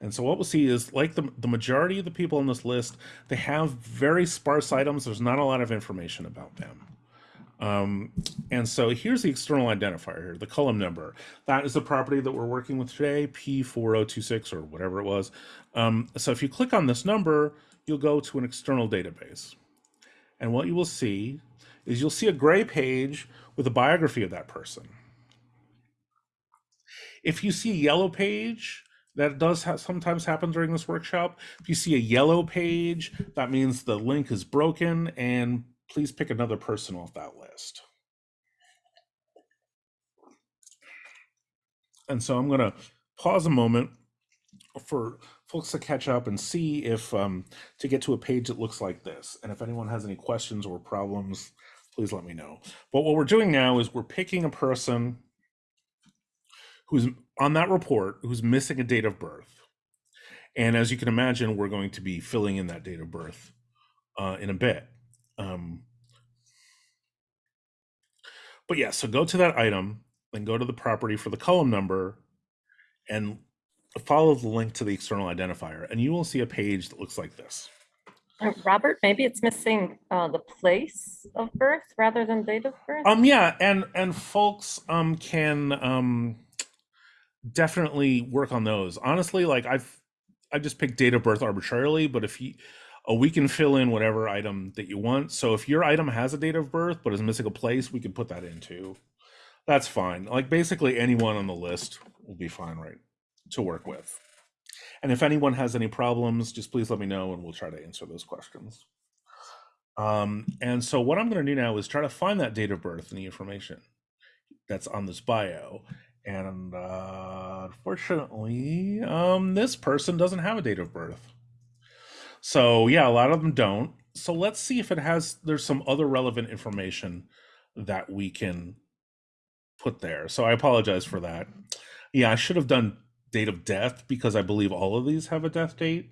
And so what we'll see is like the, the majority of the people on this list, they have very sparse items. There's not a lot of information about them. Um, and so here's the external identifier here, the Cullum number. That is the property that we're working with today, P4026 or whatever it was. Um, so if you click on this number, you'll go to an external database. And what you will see is you'll see a gray page with a biography of that person. If you see a yellow page, that does ha sometimes happen during this workshop. If you see a yellow page, that means the link is broken and please pick another person off that list. And so I'm going to pause a moment for folks to catch up and see if um, to get to a page that looks like this. And if anyone has any questions or problems, please let me know. But what we're doing now is we're picking a person who's on that report who's missing a date of birth. And as you can imagine, we're going to be filling in that date of birth uh, in a bit. Um, but yeah, so go to that item, then go to the property for the Cullum number and follow the link to the external identifier. And you will see a page that looks like this. Uh, Robert, maybe it's missing uh, the place of birth rather than date of birth. Um, yeah, and and folks um can um definitely work on those. Honestly, like I've I just picked date of birth arbitrarily, but if you uh, we can fill in whatever item that you want. So if your item has a date of birth but is missing a place, we can put that in too. That's fine. Like basically anyone on the list will be fine, right, to work with. And if anyone has any problems, just please let me know and we'll try to answer those questions. Um, and so what I'm going to do now is try to find that date of birth and the information that's on this bio. And uh, unfortunately, um, this person doesn't have a date of birth. So yeah, a lot of them don't. So let's see if it has, there's some other relevant information that we can put there. So I apologize for that. Yeah, I should have done date of death because I believe all of these have a death date.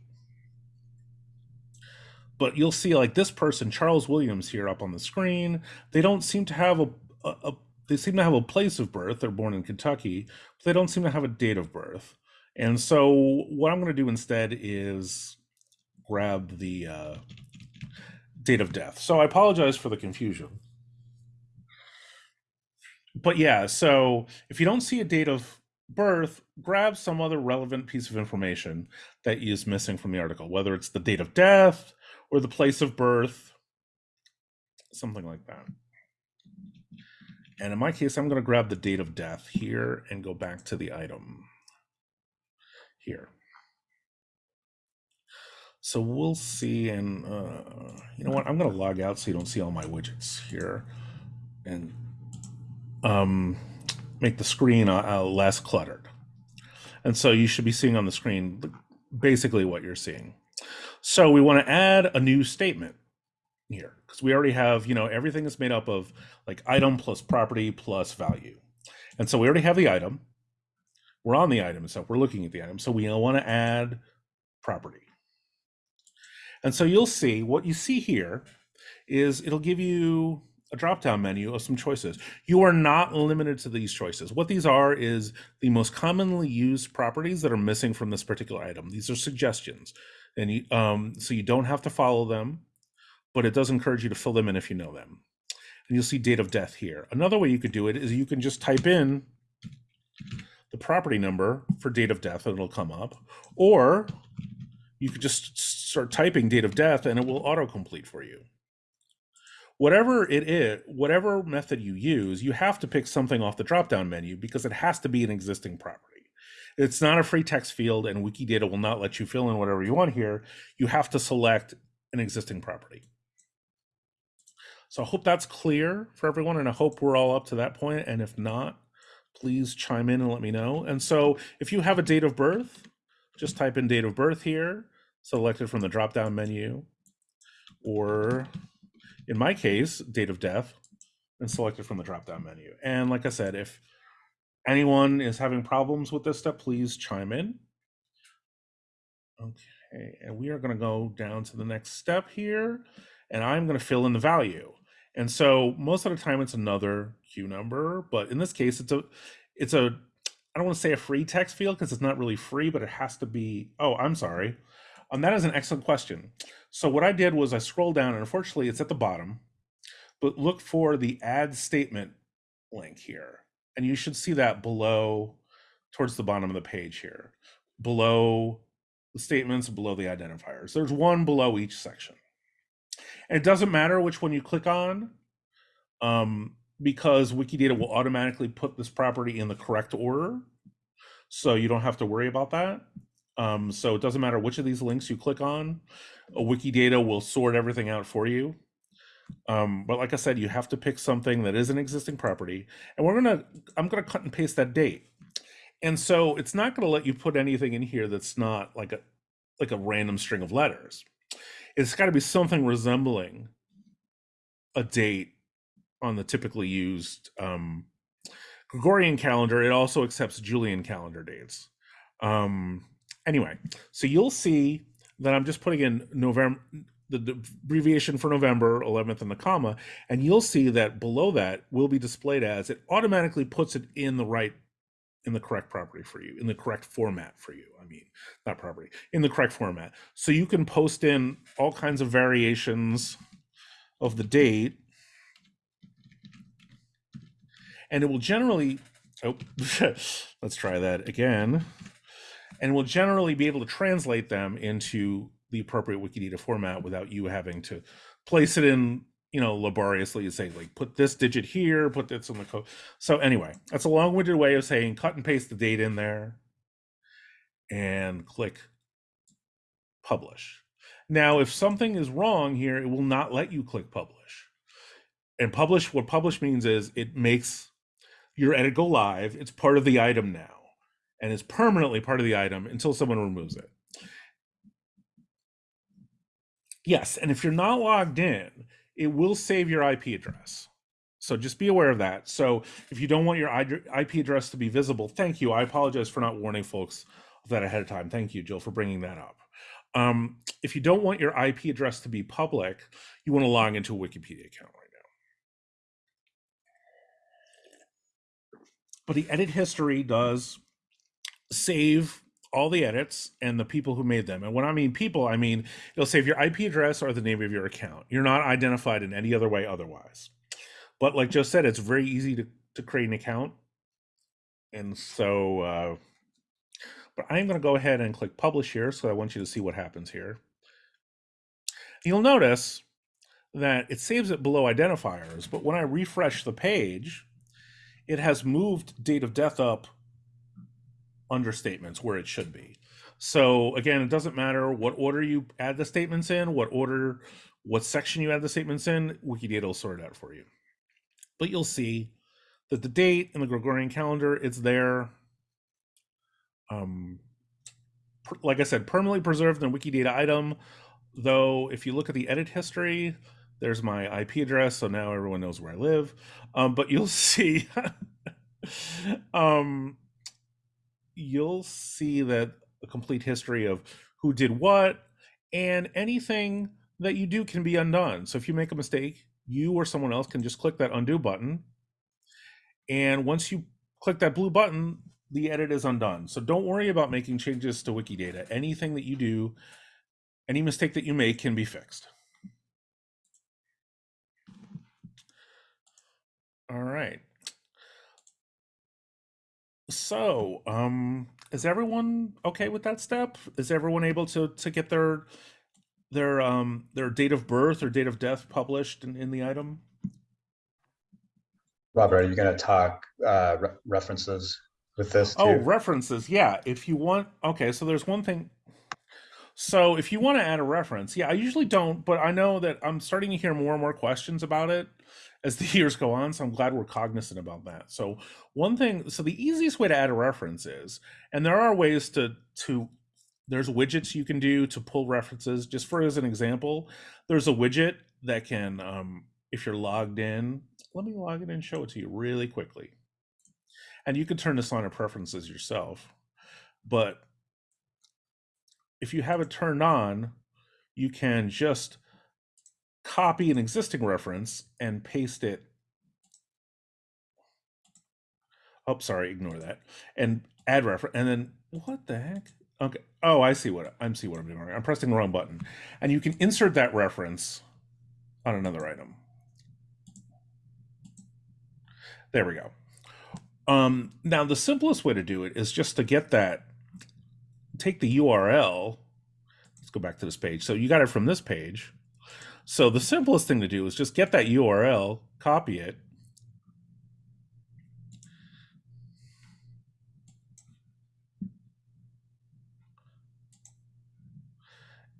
But you'll see like this person, Charles Williams here up on the screen, they don't seem to have a, a, a they seem to have a place of birth. They're born in Kentucky, but they don't seem to have a date of birth. And so what I'm going to do instead is grab the uh, date of death. So I apologize for the confusion. But yeah, so if you don't see a date of birth, grab some other relevant piece of information that is missing from the article, whether it's the date of death or the place of birth, something like that. And in my case, I'm going to grab the date of death here and go back to the item here. So we'll see, and uh, you know what? I'm going to log out so you don't see all my widgets here, and um, make the screen uh, uh, less cluttered. And so you should be seeing on the screen basically what you're seeing. So we want to add a new statement here because we already have, you know, everything is made up of like item plus property plus value. And so we already have the item. We're on the item so We're looking at the item. So we want to add property. And so you'll see what you see here is it'll give you a drop-down menu of some choices. You are not limited to these choices. What these are is the most commonly used properties that are missing from this particular item. These are suggestions. And you, um, so you don't have to follow them, but it does encourage you to fill them in if you know them. And you'll see date of death here. Another way you could do it is you can just type in the property number for date of death and it'll come up. Or you could just start typing date of death and it will autocomplete for you whatever it is, whatever method you use, you have to pick something off the drop-down menu because it has to be an existing property. It's not a free text field and Wikidata will not let you fill in whatever you want here. You have to select an existing property. So I hope that's clear for everyone and I hope we're all up to that point. And if not, please chime in and let me know. And so if you have a date of birth, just type in date of birth here, select it from the drop-down menu, or in my case, date of death, and selected from the drop down menu. And like I said, if anyone is having problems with this step, please chime in. Okay, and we are going to go down to the next step here, and I'm going to fill in the value. And so most of the time it's another Q number, but in this case it's a it's a I don't want to say a free text field because it's not really free, but it has to be. Oh, I'm sorry. Um, that is an excellent question. So what I did was I scrolled down, and unfortunately it's at the bottom, but look for the add statement link here, and you should see that below, towards the bottom of the page here, below the statements, below the identifiers. There's one below each section. And it doesn't matter which one you click on, um, because Wikidata will automatically put this property in the correct order. So you don't have to worry about that. Um, so it doesn't matter which of these links you click on, a Wikidata will sort everything out for you. Um, but like I said, you have to pick something that is an existing property. And we're gonna, I'm gonna cut and paste that date. And so it's not gonna let you put anything in here that's not like a like a random string of letters. It's got to be something resembling a date on the typically used um, Gregorian calendar. It also accepts Julian calendar dates. Um, anyway, so you'll see that I'm just putting in November, the, the abbreviation for November 11th and the comma, and you'll see that below that will be displayed as it automatically puts it in the right in the correct property for you, in the correct format for you. I mean, not property, in the correct format. So you can post in all kinds of variations of the date. And it will generally, oh, let's try that again. And will generally be able to translate them into the appropriate Wikidata format without you having to place it in you know laboriously and say like put this digit here put this in the code. So anyway that's a long-winded way of saying cut and paste the date in there and click publish. Now if something is wrong here it will not let you click publish. And publish what publish means is it makes your edit go live. It's part of the item now and it's permanently part of the item until someone removes it yes and if you're not logged in it will save your IP address. So just be aware of that. So if you don't want your IP address to be visible, thank you. I apologize for not warning folks of that ahead of time. Thank you, Jill, for bringing that up. Um, if you don't want your IP address to be public, you want to log into a Wikipedia account right now. But the edit history does save all the edits and the people who made them. And when I mean people, I mean it'll save your IP address or the name of your account. You're not identified in any other way otherwise. But like Joe said, it's very easy to, to create an account. And so, uh, but I'm going to go ahead and click publish here. So I want you to see what happens here. You'll notice that it saves it below identifiers. But when I refresh the page, it has moved date of death up understatements where it should be. So again, it doesn't matter what order you add the statements in, what order, what section you add the statements in, Wikidata will sort it out for you. But you'll see that the date in the Gregorian calendar, it's there. Um, like I said, permanently preserved in Wikidata item. Though, if you look at the edit history, there's my IP address, so now everyone knows where I live. Um, but you'll see um, you'll see that a complete history of who did what and anything that you do can be undone. So if you make a mistake, you or someone else can just click that undo button. And once you click that blue button, the edit is undone. So don't worry about making changes to Wikidata. Anything that you do, any mistake that you make can be fixed. All right. So, um, is everyone okay with that step? Is everyone able to to get their their um their date of birth or date of death published in, in the item? Robert, are you going to talk uh, re references with this too? Oh, references. Yeah. If you want, okay. So there's one thing. So if you want to add a reference, yeah, I usually don't, but I know that I'm starting to hear more and more questions about it as the years go on. So I'm glad we're cognizant about that. So one thing, so the easiest way to add a reference is, and there are ways to to there's widgets you can do to pull references. Just for as an example, there's a widget that can, um, if you're logged in let me log in and show it to you really quickly. And you can turn this on in preferences yourself. But if you have it turned on, you can just copy an existing reference and paste it. Oh, sorry, ignore that. And add reference. And then what the heck? Okay. Oh, I see what I'm see what I'm doing. I'm pressing the wrong button. And you can insert that reference on another item. There we go. Um, now the simplest way to do it is just to get that, take the URL. Let's go back to this page. So you got it from this page. So the simplest thing to do is just get that URL, copy it,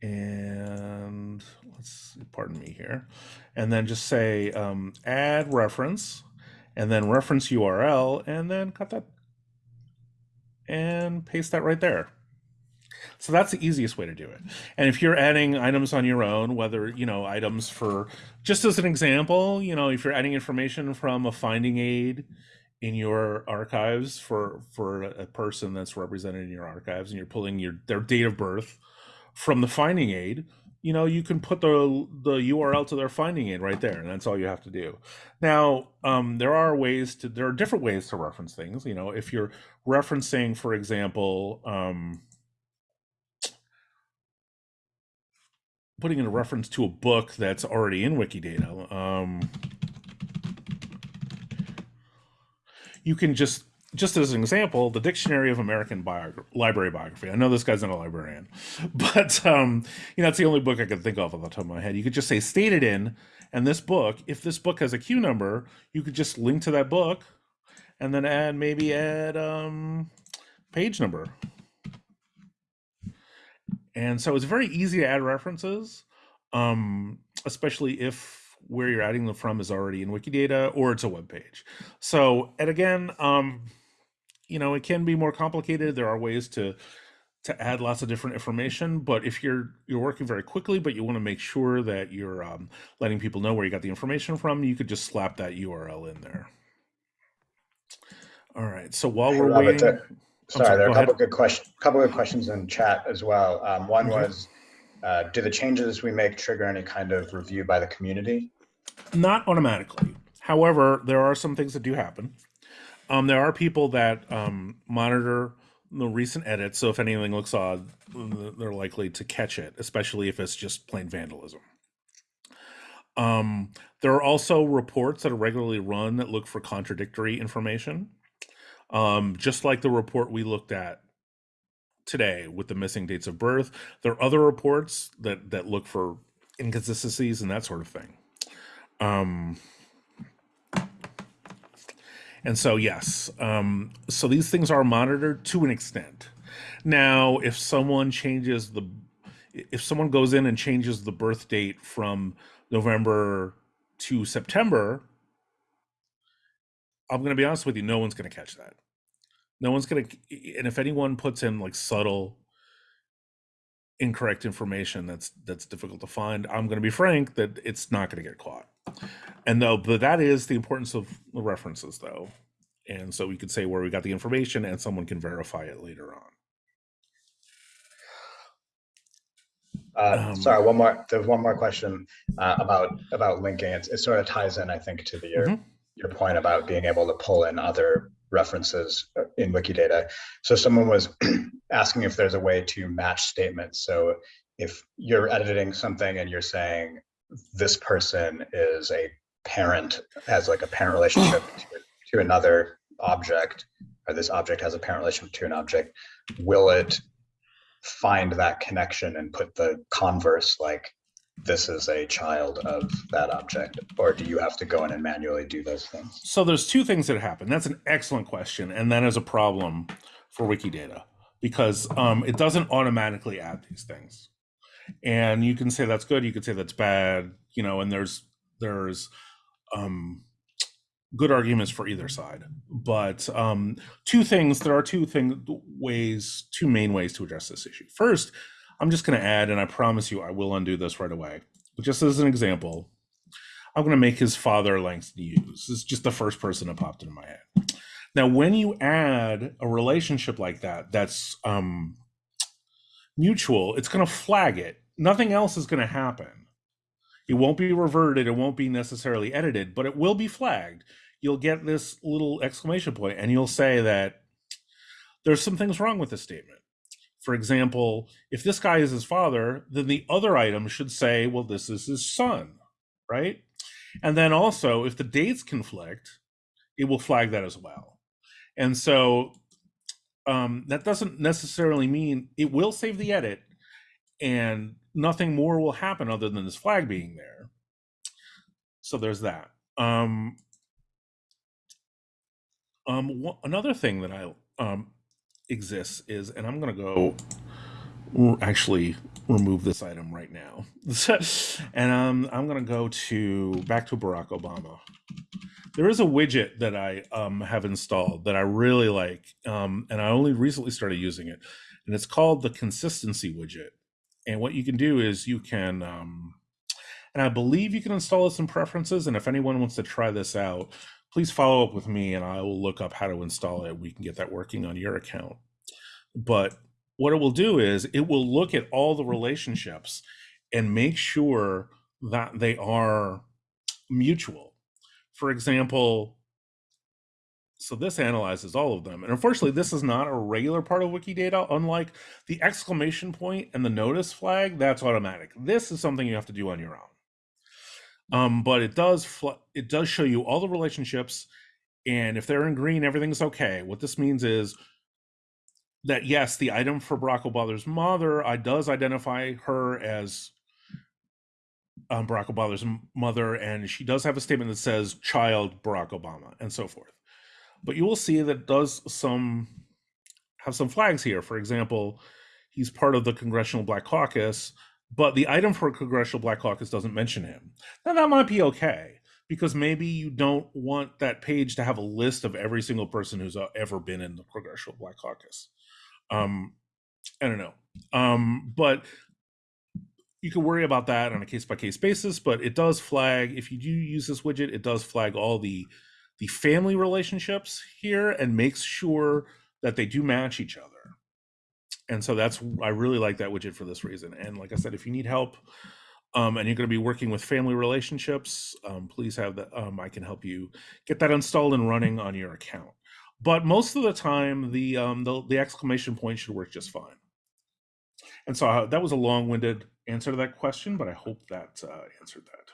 and let's pardon me here. And then just say um, add reference and then reference url and then cut that and paste that right there so that's the easiest way to do it. And if you're adding items on your own whether you know items for just as an example you know if you're adding information from a finding aid in your archives for for a person that's represented in your archives and you're pulling your their date of birth from the finding aid you know you can put the the url to their finding aid right there and that's all you have to do. Now um, there are ways to there are different ways to reference things. You know if you're referencing for example um, putting in a reference to a book that's already in wikidata um, you can just just as an example, the Dictionary of American Biogra- Library Biography. I know this guy's not a librarian, but um, you know it's the only book I can think of off the top of my head. You could just say stated in, and this book. If this book has a Q number, you could just link to that book, and then add maybe add um, page number. And so it's very easy to add references, um, especially if where you're adding them from is already in Wikidata or it's a web page. So, and again, um, you know, it can be more complicated. There are ways to to add lots of different information, but if you're you're working very quickly, but you want to make sure that you're um, letting people know where you got the information from, you could just slap that URL in there. All right. So while we're waiting, uh, Sorry, there are a couple of good questions, couple of questions in chat as well. Um, one Mhm. was, uh, do the changes we make trigger any kind of review by the community? not automatically. However, there are some things that do happen. Um, there are people that um, monitor the recent edits, so if anything looks odd, they're likely to catch it, especially if it's just plain vandalism. Um, there are also reports that are regularly run that look for contradictory information, um, just like the report we looked at today with the missing dates of birth. There are other reports that that look for inconsistencies and that sort of thing. Um, and so, yes, um, so these things are monitored to an extent. Now, if someone changes the, if someone goes in and changes the birth date from November to September, I'm going to be honest with you, no one's going to catch that. No one's going to, and if anyone puts in like subtle, incorrect information that's that's difficult to find, I'm going to be frank that it's not going to get caught. And though, but that is the importance of the references, though. And so we could say where we got the information, and someone can verify it later on. Uh, Um, sorry, one more, there's one more question, uh, about, about linking. It, it sort of ties in, I think, to the, your, Mhm. Your point about being able to pull in other references in Wikidata. So someone was asking if there's a way to match statements. So if you're editing something and you're saying this person is a parent, has like a parent relationship to, to another object, or this object has a parent relationship to an object, will it find that connection and put the converse like this is a child of that object or do you have to go in and manually do those things So there's two things that happen. That's an excellent question, and that is a problem for Wikidata because um, it doesn't automatically add these things. And you can say that's good, you could say that's bad, you know. And there's there's um, good arguments for either side. But um, two things. There are two thing ways, two main ways to address this issue. First, I'm just going to add, and I promise you, I will undo this right away. But just as an example, I'm going to make his father Langston Hughes. This is just the first person that popped into my head. Now, when you add a relationship like that, that's um, mutual, it's going to flag it. Nothing else is going to happen. It won't be reverted. It won't be necessarily edited, but it will be flagged. You'll get this little exclamation point, and you'll say that there's some things wrong with this statement. For example, if this guy is his father, then the other item should say, well, this is his son, right? And then also, if the dates conflict, it will flag that as well. And so um, that doesn't necessarily mean it will save the edit and nothing more will happen other than this flag being there. So there's that. Um, um, another thing that I um, exists is, and I'm going to go actually remove this item right now. and um, I'm going to go to back to Barack Obama. There is a widget that I um, have installed that I really like, um, and I only recently started using it, and it's called the consistency widget. And what you can do is you can, um, and I believe you can install this in preferences. And if anyone wants to try this out, please follow up with me, and I will look up how to install it. We can get that working on your account. But what it will do is it will look at all the relationships and make sure that they are mutual. For example, so this analyzes all of them. And unfortunately, this is not a regular part of Wikidata, unlike the exclamation point and the notice flag, that's automatic. This is something you have to do on your own. Um, but it does it does show you all the relationships, and if they're in green, everything's okay. What this means is that yes, the item for Barack Obama's mother, I does identify her as um, Barack Obama's mother, and she does have a statement that says "child Barack Obama" and so forth. But you will see that does some have some flags here. For example, he's part of the Congressional Black Caucus, but the item for Congressional Black Caucus doesn't mention him. Now that might be okay because maybe you don't want that page to have a list of every single person who's uh, ever been in the Congressional Black Caucus. Um, I don't know. Um, but you can worry about that on a case by case basis, but it does flag if you do use this widget, it does flag all the the family relationships here and makes sure that they do match each other. And so that's I really like that widget for this reason. And like I said, if you need help um, and you're going to be working with family relationships, um, please have that. Um, I can help you get that installed and running on your account. But most of the time, the um, the, the exclamation point should work just fine. And so uh, that was a long-winded answer to that question, but I hope that uh, answered that.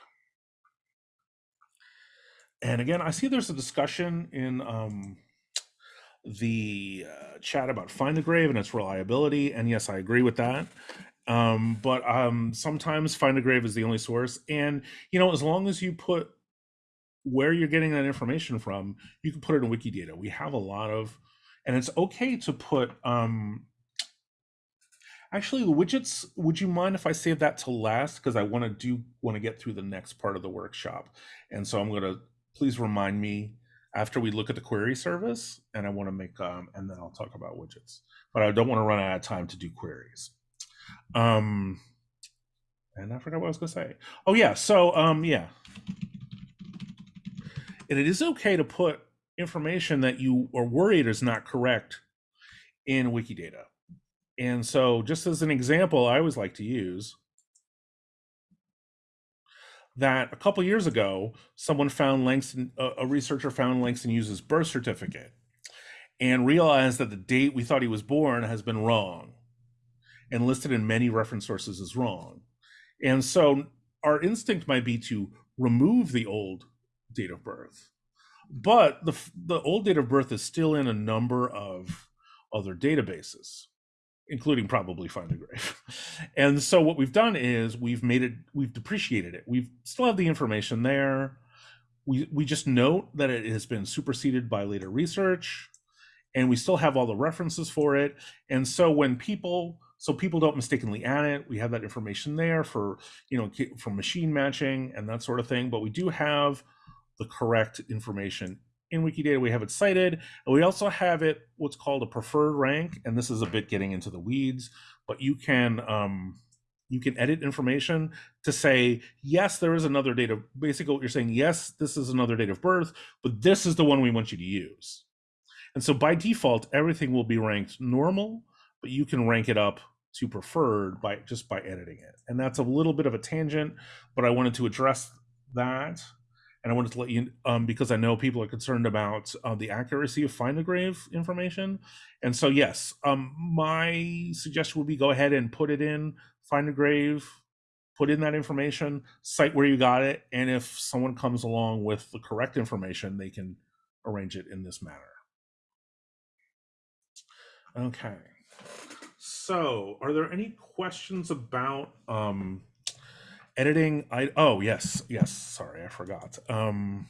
And again, I see there's a discussion in um, the uh, chat about Find the Grave and its reliability. And yes, I agree with that. Um, but um, sometimes Find the Grave is the only source. And, you know, as long as you put where you're getting that information from, you can put it in Wikidata. We have a lot of, and it's okay to put, um, actually the widgets, would you mind if I save that to last? Because I want to do, want to get through the next part of the workshop. And so I'm going to, please remind me after we look at the query service and I want to make, um, and then I'll talk about widgets, but I don't want to run out of time to do queries. Um, and I forgot what I was going to say. Oh yeah. So, um, yeah. And it is okay to put information that you are worried is not correct in Wikidata. And so, just as an example, I always like to use that a couple years ago, someone found Langston, a, researcher found links, Langston Hughes' birth certificate and realized that the date we thought he was born has been wrong and listed in many reference sources as wrong. And so, our instinct might be to remove the old date of birth. But the, the old date of birth is still in a number of other databases including probably find a grave. And so what we've done is we've made it, we've depreciated it. We've still have the information there. We we just note that it has been superseded by later research, and we still have all the references for it. And so when people so people don't mistakenly add it, we have that information there for you know for machine matching and that sort of thing. But we do have the correct information in Wikidata, we have it cited, and we also have it what's called a preferred rank. And this is a bit getting into the weeds, but you can um, you can edit information to say yes there is another date of basically what you're saying yes this is another date of birth but this is the one we want you to use. And so by default everything will be ranked normal but you can rank it up to preferred by just by editing it. And that's a little bit of a tangent but i wanted to address that and i wanted to let you um, because i know people are concerned about uh, the accuracy of find the grave information and so yes um, my suggestion would be go ahead and put it in find a grave, put in that information, cite where you got it, and if someone comes along with the correct information, they can arrange it in this manner. Okay. So, are there any questions about um editing I oh, yes. Yes, sorry, I forgot. Um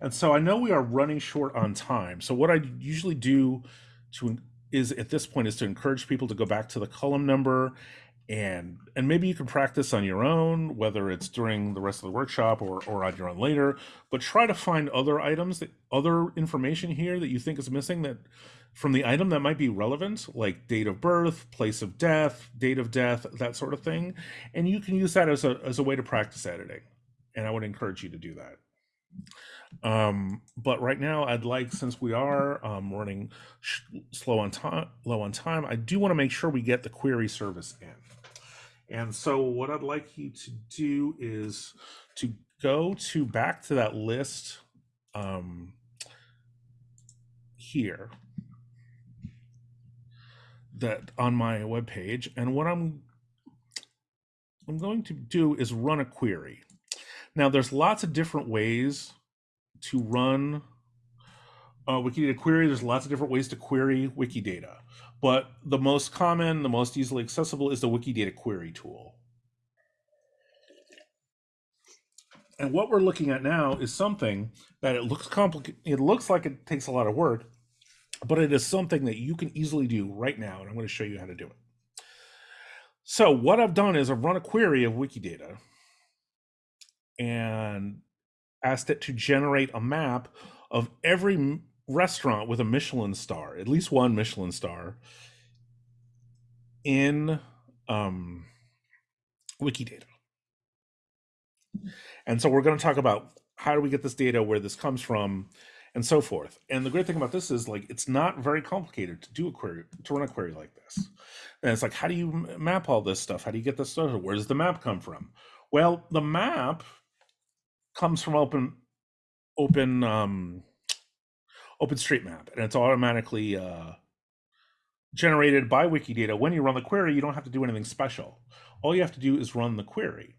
and so I know we are running short on time. So what I usually do to is at this point is to encourage people to go back to the Cullum number and and maybe you can practice on your own whether it's during the rest of the workshop or or on your own later but try to find other items that other information here that you think is missing that from the item that might be relevant like date of birth place of death date of death that sort of thing. And you can use that as a as a way to practice editing. And i would encourage you to do that. Um but right now i'd like since we are um running slow on time low on time i do want to make sure we get the query service in. And so what I'd like you to do is to go to back to that list um, here that on my webpage. And what I'm I'm going to do is run a query. Now there's lots of different ways to run a Wikidata query. There's lots of different ways to query Wikidata. But the most common, the most easily accessible is the Wikidata query tool. And what we're looking at now is something that it looks complicated. It looks like it takes a lot of work, but it is something that you can easily do right now. And I'm going to show you how to do it. So what I've done is I've run a query of Wikidata and asked it to generate a map of every restaurant with a Michelin star, at least one Michelin star, in um, Wikidata. And so we're going to talk about how do we get this data, where this comes from, and so forth. And the great thing about this is like it's not very complicated to do a query to run a query like this. And it's like how do you map all this stuff? How do you get this started? Where does the map come from? Well, the map comes from open open um, OpenStreetMap, and it's automatically uh, generated by Wikidata. When you run the query, you don't have to do anything special. All you have to do is run the query.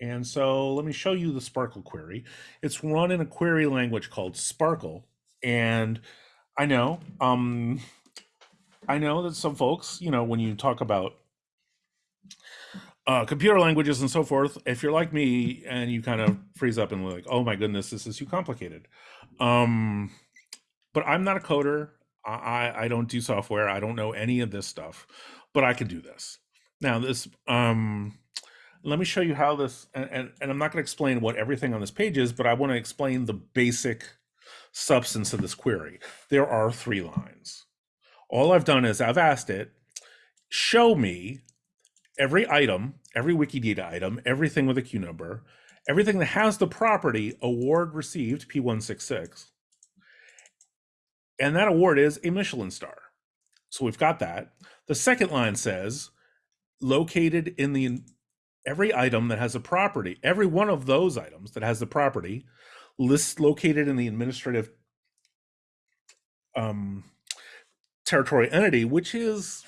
And so let me show you the SPARQL query. It's run in a query language called SPARQL. And I know, um, I know that some folks, you know, when you talk about uh, computer languages and so forth, if you're like me and you kind of freeze up and like, oh my goodness, this is too complicated. Um, but I'm not a coder. I, I don't do software. I don't know any of this stuff, but I can do this. Now this, um, let me show you how this, and, and, and I'm not going to explain what everything on this page is, but I want to explain the basic substance of this query. There are three lines. All I've done is I've asked it, show me every item, every Wikidata item, everything with a Q number, everything that has the property award received P166, and that award is a Michelin star. So we've got that. The second line says located in the every item that has a property, every one of those items that has the property list located in the administrative um, territory entity, which is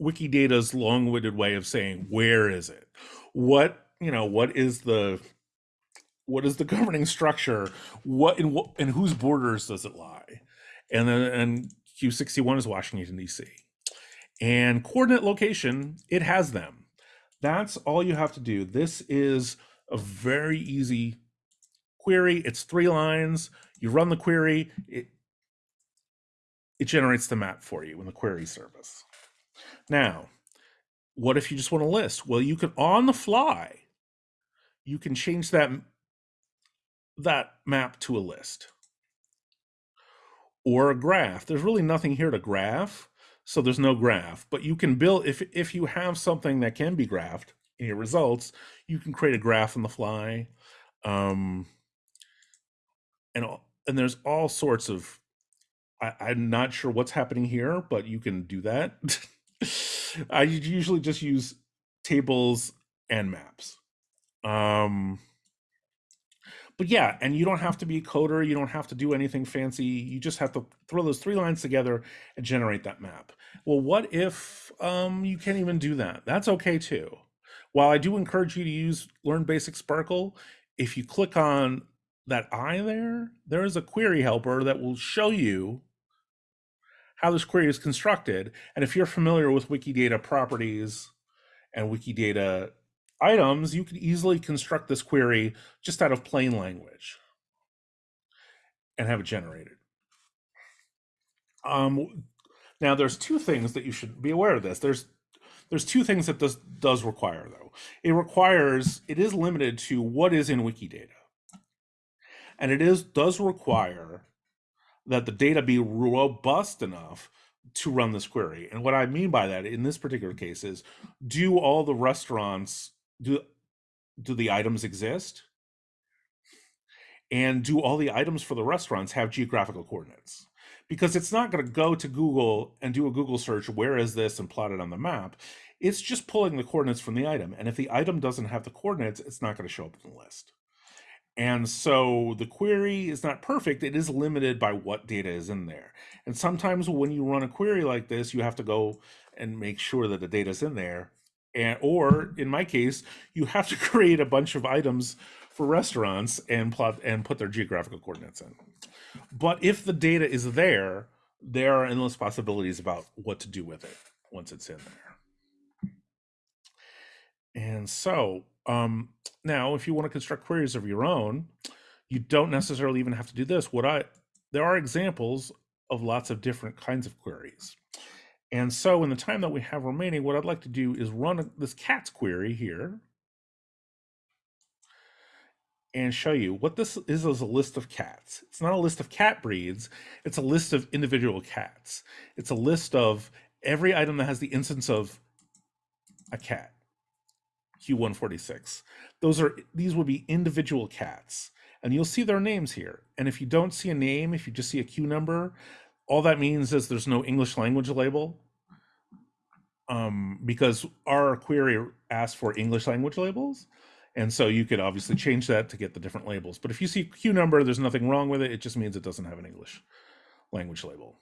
Wikidata's long-winded way of saying where is it? What you know? What is the what is the governing structure? What in what in whose borders does it lie? and then and Q61 is Washington D.C. And coordinate location, it has them. That's all you have to do. This is a very easy query. It's three lines. You run the query. It it generates the map for you in the query service. Now, what if you just want a list? Well, you can on the fly, you can change that that map to a list or a graph. There's really nothing here to graph. So there's no graph. But you can build if if you have something that can be graphed in your results, you can create a graph on the fly. Um, and and there's all sorts of I, I'm not sure what's happening here, but you can do that. I usually just use tables and maps. Um, but yeah, and you don't have to be a coder. You don't have to do anything fancy. You just have to throw those three lines together and generate that map. Well, what if um, you can't even do that? That's okay too. While I do encourage you to use Learn Basic SPARQL, if you click on that eye there, there is a query helper that will show you how this query is constructed. And if you're familiar with Wikidata properties and Wikidata items, you can easily construct this query just out of plain language and have it generated. Um, now, there's two things that you should be aware of this. There's there's two things that this does require though. It requires it is limited to what is in Wikidata, and it is does require that the data be robust enough to run this query. And what I mean by that in this particular case is do all the restaurants do do the items exist? And do all the items for the restaurants have geographical coordinates? Because it's not going to go to Google and do a Google search, where is this, and plot it on the map. It's just pulling the coordinates from the item. And if the item doesn't have the coordinates, it's not going to show up in the list. And so the query is not perfect. It is limited by what data is in there. And sometimes when you run a query like this, you have to go and make sure that the data is in there. And or in my case, you have to create a bunch of items for restaurants and plot and put their geographical coordinates in. But if the data is there, there are endless possibilities about what to do with it once it's in there. And so um, now, if you want to construct queries of your own, you don't necessarily even have to do this. What I there are examples of lots of different kinds of queries. And so in the time that we have remaining, what I'd like to do is run this cats query here and show you what this is is a list of cats. It's not a list of cat breeds, it's a list of individual cats. It's a list of every item that has the instance of a cat. Q146. Those are these would be individual cats. And you'll see their names here. And if you don't see a name, if you just see a Q number, all that means is there's no English language label. Um, because our query asks for English language labels. And so you could obviously change that to get the different labels. But if you see Q number, there's nothing wrong with it. It just means it doesn't have an English language label.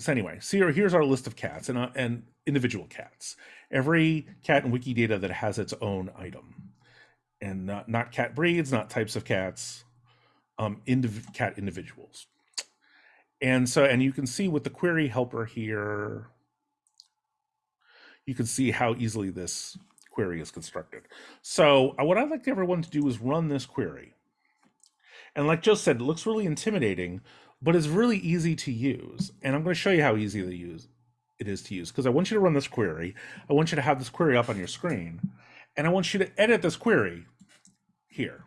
So anyway, so here's our list of cats and, uh, and individual cats. Every cat in Wikidata that has its own item. And not, not cat breeds, not types of cats, um, indiv- cat individuals. And so, and you can see with the query helper here, you can see how easily this query is constructed. So uh, what I'd like everyone to do is run this query. And like Joe said, it looks really intimidating, but it's really easy to use. And I'm going to show you how easy to use it is to use because I want you to run this query. I want you to have this query up on your screen. And I want you to edit this query here.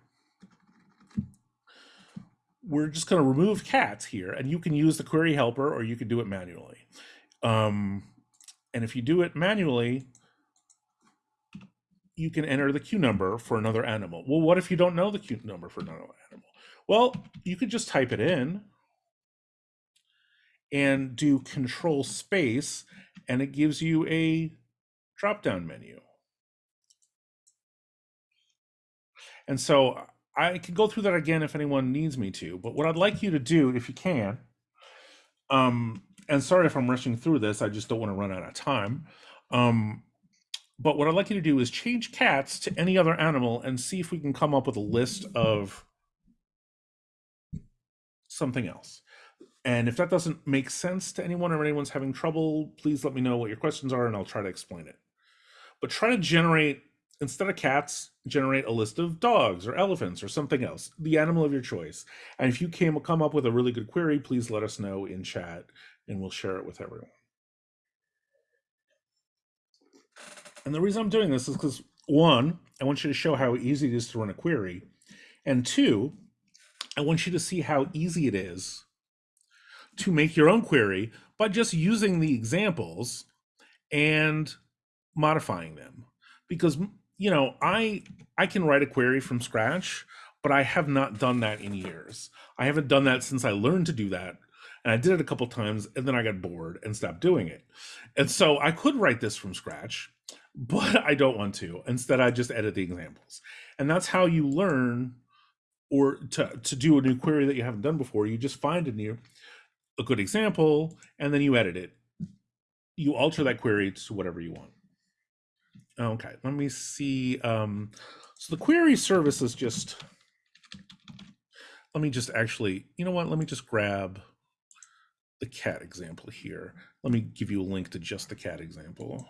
We're just going to remove cats here, and you can use the query helper or you can do it manually. Um, and if you do it manually, you can enter the Q number for another animal. Well, what if you don't know the Q number for another animal? Well, you could just type it in and do control space, and it gives you a drop down menu. And so I can go through that again if anyone needs me to, but what I'd like you to do, if you can, um, and sorry if I'm rushing through this, I just don't want to run out of time. Um, but what I'd like you to do is change cats to any other animal and see if we can come up with a list of something else. And if that doesn't make sense to anyone or anyone's having trouble, please let me know what your questions are and I'll try to explain it. But try to generate, instead of cats, generate a list of dogs or elephants or something else, the animal of your choice. And if you came come up with a really good query, please let us know in chat and we'll share it with everyone. And the reason I'm doing this is because one, I want you to show how easy it is to run a query. And two, I want you to see how easy it is to make your own query by just using the examples and modifying them because you know i i can write a query from scratch but i have not done that in years. I haven't done that since i learned to do that and i did it a couple times and then i got bored and stopped doing it. And so i could write this from scratch but i don't want to. Instead i just edit the examples. And that's how you learn or to, to do a new query that you haven't done before. You just find a new a good example and then you edit it. You alter that query to whatever you want okay let me see um so the query service is just let me just actually you know what let me just grab the cat example here. Let me give you a link to just the cat example.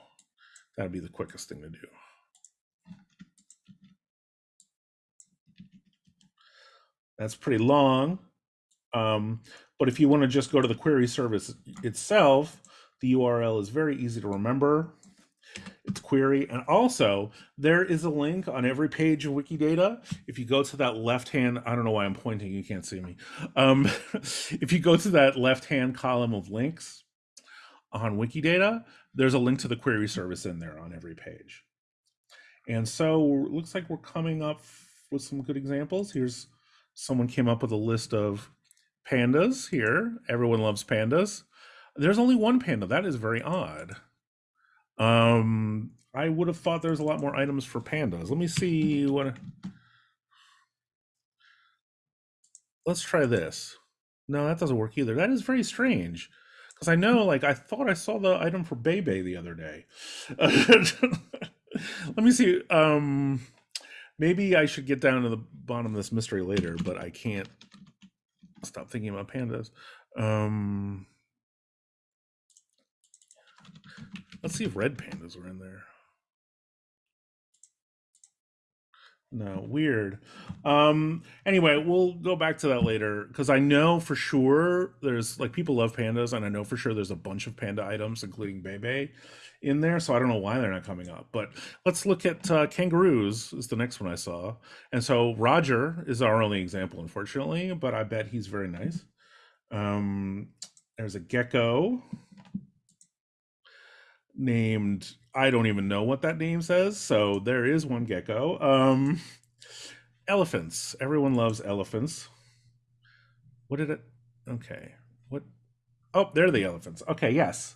That'd be the quickest thing to do. That's pretty long um, but if you want to just go to the query service itself the url is very easy to remember it's query. And also there is a link on every page of wikidata. If you go to that left hand i don't know why i'm pointing you can't see me. Um, if you go to that left hand column of links on wikidata there's a link to the query service in there on every page. And so it looks like we're coming up with some good examples. Here's someone came up with a list of pandas here. Everyone loves pandas. There's only one panda. That is very odd um, I would have thought there's a lot more items for pandas. Let me see what. Let's try this. No, that doesn't work either. That is very strange. Because I know, like, I thought I saw the item for Bei Bei the other day. Let me see. Um, maybe I should get down to the bottom of this mystery later, but I can't stop thinking about pandas. Um, Let's see if red pandas were in there. No, weird. Um, anyway, we'll go back to that later because I know for sure there's like people love pandas, and I know for sure there's a bunch of panda items, including Bei Bei, in there. So I don't know why they're not coming up. But let's look at uh, kangaroos. Is the next one I saw, and so Roger is our only example, unfortunately, but I bet he's very nice. Um, there's a gecko named I don't even know what that name says. So there is one gecko. Um elephants. Everyone loves elephants. What did it Okay. What Oh, they're the elephants. Okay, yes.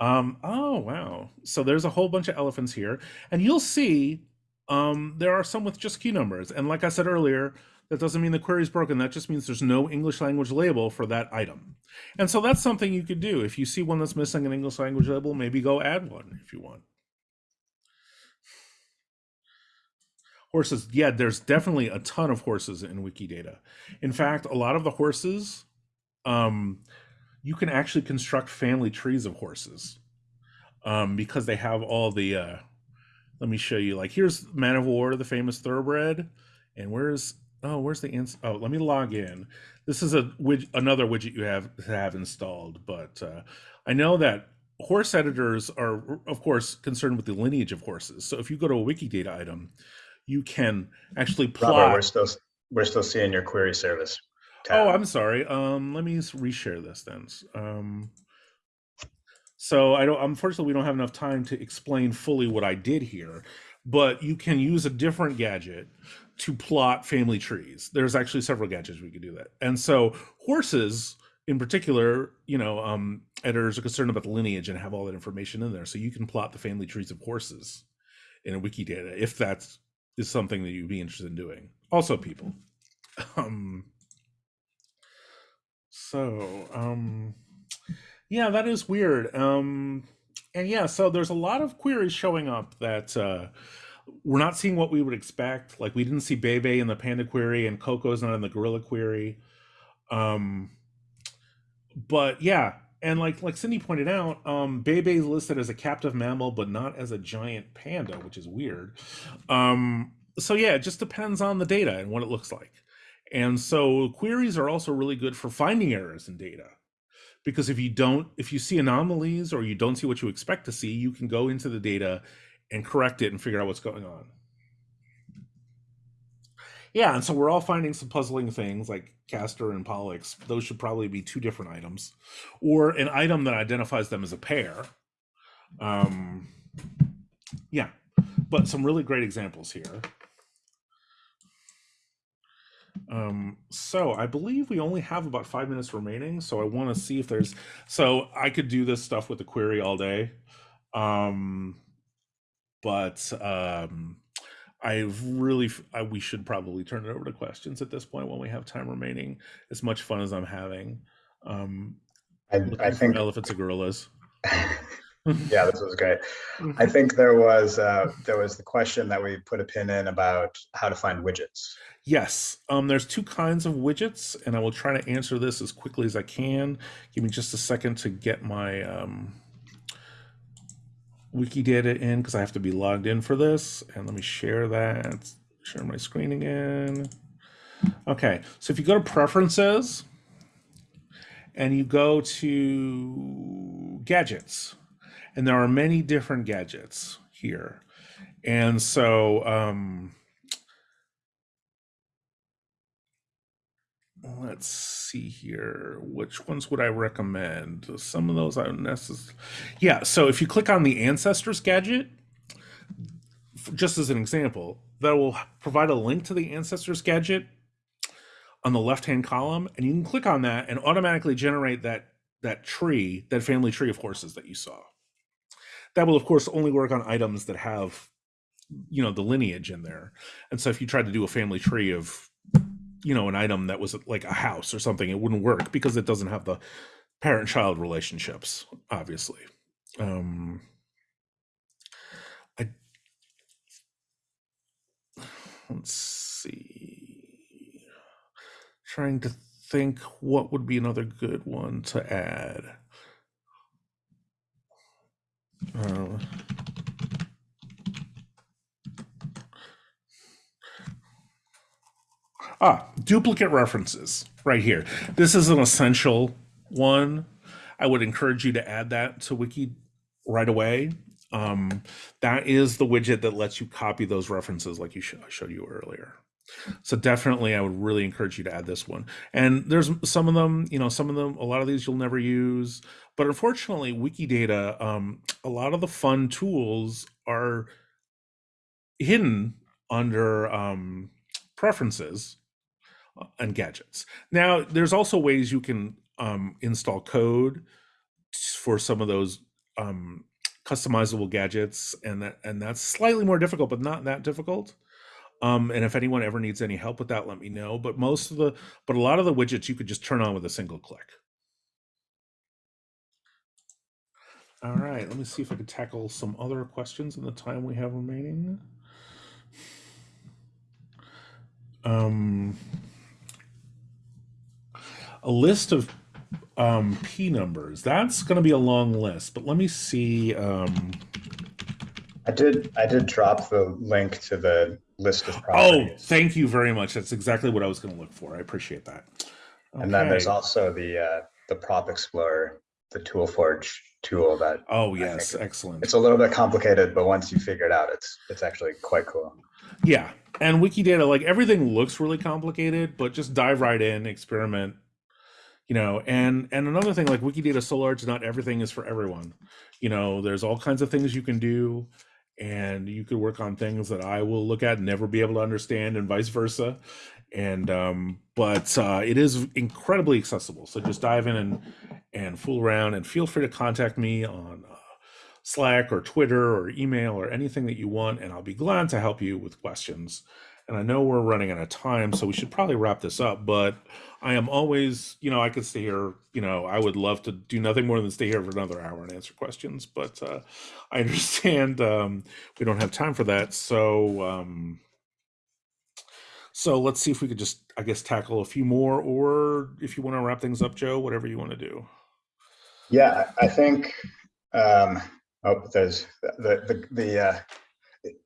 Um oh wow. So there's a whole bunch of elephants here and you'll see um there are some with just Q numbers and like I said earlier, that doesn't mean the query is broken. That just means there's no English language label for that item. And so that's something you could do. If you see one that's missing an English language label, maybe go add one if you want. Horses, yeah, there's definitely a ton of horses in Wikidata. In fact, a lot of the horses, um, you can actually construct family trees of horses um, because they have all the, uh, let me show you, like here's Man o' War, the famous thoroughbred. And where's Oh, where's the ins? Oh, let me log in. This is a widget, another widget you have have installed, but uh, I know that horse editors are, of course, concerned with the lineage of horses. So if you go to a Wikidata item, you can actually plot. Robert, we're still we're still seeing your query service. Tab. Oh, I'm sorry. Um, let me reshare this then. Um, so I don't. Unfortunately, we don't have enough time to explain fully what I did here, but you can use a different gadget to plot family trees. There's actually several gadgets we could do that. And so horses in particular, you know, um, editors are concerned about the lineage and have all that information in there. So you can plot the family trees of horses in a Wikidata if that is something that you'd be interested in doing. Also people. Um, so, um, yeah, that is weird. Um, and yeah, so there's a lot of queries showing up that, uh, we're not seeing what we would expect. Like we didn't see Bei Bei in the Panda query and Koko's not in the Gorilla query. Um, but yeah, and like like Cindy pointed out, um, Bei Bei is listed as a captive mammal, but not as a giant panda, which is weird. Um, so yeah, it just depends on the data and what it looks like. And so queries are also really good for finding errors in data. Because if you don't, if you see anomalies or you don't see what you expect to see, you can go into the data and correct it and figure out what's going on. Yeah, and so we're all finding some puzzling things like Castor and Pollux. Those should probably be two different items, or an item that identifies them as a pair. Um, yeah, but some really great examples here. Um, so I believe we only have about five minutes remaining. So I want to see if there's, so I could do this stuff with the query all day. Um, but, um, I really, f- I, we should probably turn it over to questions at this point when we have time remaining. As much fun as I'm having, um, I, I think, elephants and gorillas. yeah, this was great. I think there was, uh, there was the question that we put a pin in about how to find widgets. Yes, um, there's two kinds of widgets, and I will try to answer this as quickly as I can. Give me just a second to get my um, Wikidata in because I have to be logged in for this. And let me share that. Share my screen again. Okay, so if you go to Preferences and you go to Gadgets, and there are many different gadgets here. And so, um, let's see here. Which ones would i recommend? Some of those i don't necessarily yeah so if you click on the ancestors gadget just as an example that will provide a link to the ancestors gadget on the left hand column and you can click on that and automatically generate that that tree that family tree of horses that you saw. That will of course only work on items that have you know the lineage in there. And so if you tried to do a family tree of you know an item that was like a house or something it wouldn't work because it doesn't have the parent child relationships obviously. Um i let's see. Trying to think what would be another good one to add. Uh, Ah, duplicate references right here. This is an essential one. I would encourage you to add that to Wiki right away. Um, that is the widget that lets you copy those references like you sh- I showed you earlier. So definitely, I would really encourage you to add this one. And there's some of them, you know, some of them, a lot of these you'll never use. But unfortunately, Wikidata, um, a lot of the fun tools are hidden under um, preferences and gadgets. Now, there's also ways you can um, install code for some of those um, customizable gadgets, and that and that's slightly more difficult, but not that difficult. Um, and if anyone ever needs any help with that, let me know. But most of the, but a lot of the widgets you could just turn on with a single click. All right, let me see if I can tackle some other questions in the time we have remaining. Um, a list of um, P numbers. That's going to be a long list, but let me see. Um, I did, I did drop the link to the list of oh, thank you very much. That's exactly what I was going to look for. I appreciate that. And then there's also the, uh, the Prop Explorer, the ToolForge tool that, Oh yes, excellent. it's a little bit complicated, but once you figure it out, it's, it's actually quite cool. Yeah, and Wikidata, like everything looks really complicated, but just dive right in, experiment, you know. And and another thing, like Wikidata large, not everything is for everyone. You know, there's all kinds of things you can do, and you could work on things that I will look at and never be able to understand, and vice versa. And um, but uh, it is incredibly accessible. So just dive in and and fool around, and feel free to contact me on. Uh, Slack or Twitter or email or anything that you want, and I'll be glad to help you with questions. And I know we're running out of time, so we should probably wrap this up. But I am always, you know, I could stay here. You know, I would love to do nothing more than stay here for another hour and answer questions. But uh, I understand um, we don't have time for that. So, um, so let's see if we could just, I guess, tackle a few more, or if you want to wrap things up, Joe, whatever you want to do. Yeah, I think, um, oh, there's the, the, the, uh,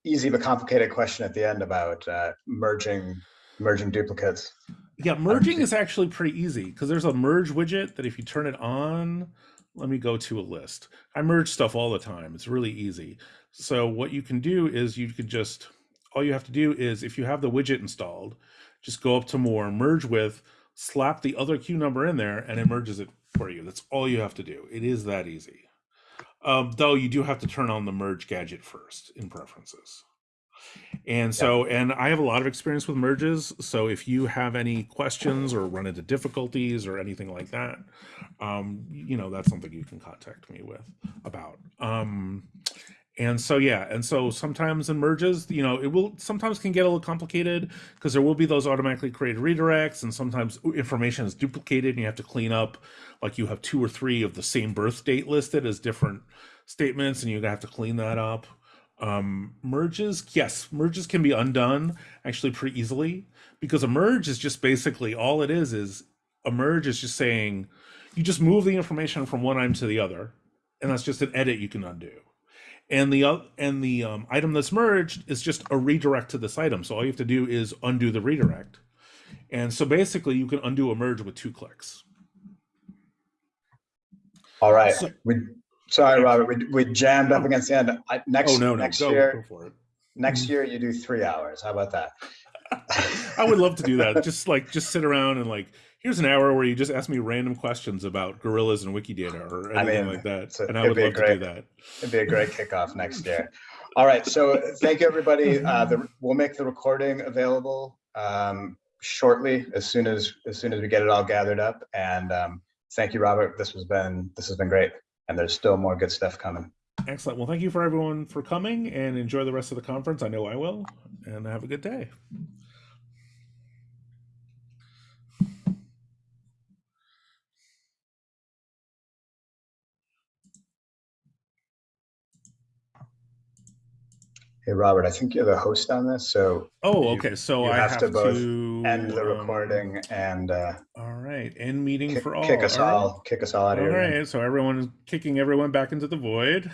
easy but complicated question at the end about, uh, merging, merging duplicates. Yeah, merging is actually pretty easy because there's a merge widget that if you turn it on, let me go to a list. I merge stuff all the time. It's really easy. So what you can do is you could just all you have to do is if you have the widget installed, just go up to more, merge with, slap the other Q number in there, and it merges it for you. That's all you have to do. It is that easy. Um, though you do have to turn on the merge gadget first in preferences. And so, and I have a lot of experience with merges. So if you have any questions or run into difficulties or anything like that, um, you know, that's something you can contact me with about. Um, and so, yeah, and so sometimes in merges, you know, it will sometimes can get a little complicated because there will be those automatically created redirects, and sometimes information is duplicated and you have to clean up. Like you have two or three of the same birth date listed as different statements, and you have to clean that up um merges yes merges can be undone actually pretty easily because a merge is just basically all it is is a merge is just saying you just move the information from one item to the other and that's just an edit you can undo and the and the um, item that's merged is just a redirect to this item so all you have to do is undo the redirect and so basically you can undo a merge with two clicks All right, So- we, sorry, Robert, we, we jammed up against the end. I, oh next, no no next go, year, go for it next year you do three hours. How about that? I would love to do that. Just like just sit around and like here's an hour where you just ask me random questions about gorillas and Wikidata or I anything mean, like that, a- and I would be love to do great- that. It'd be a great kickoff next year. All right, so thank you, everybody. Uh, the, we'll make the recording available um, shortly, as soon as, as soon as we get it all gathered up. And um, thank you, Robert. This has been, this has been great. And there's still more good stuff coming. Excellent. Well, thank you for everyone for coming and enjoy the rest of the conference. I know I will, and have a good day. Hey, Robert, I think you're the host on this, so Oh, You- okay. So you I have have, to both to end the um, recording and uh, all right, end meeting kick for all. kick us right. all, kick us all out of here. right. So everyone is kicking everyone back into the void.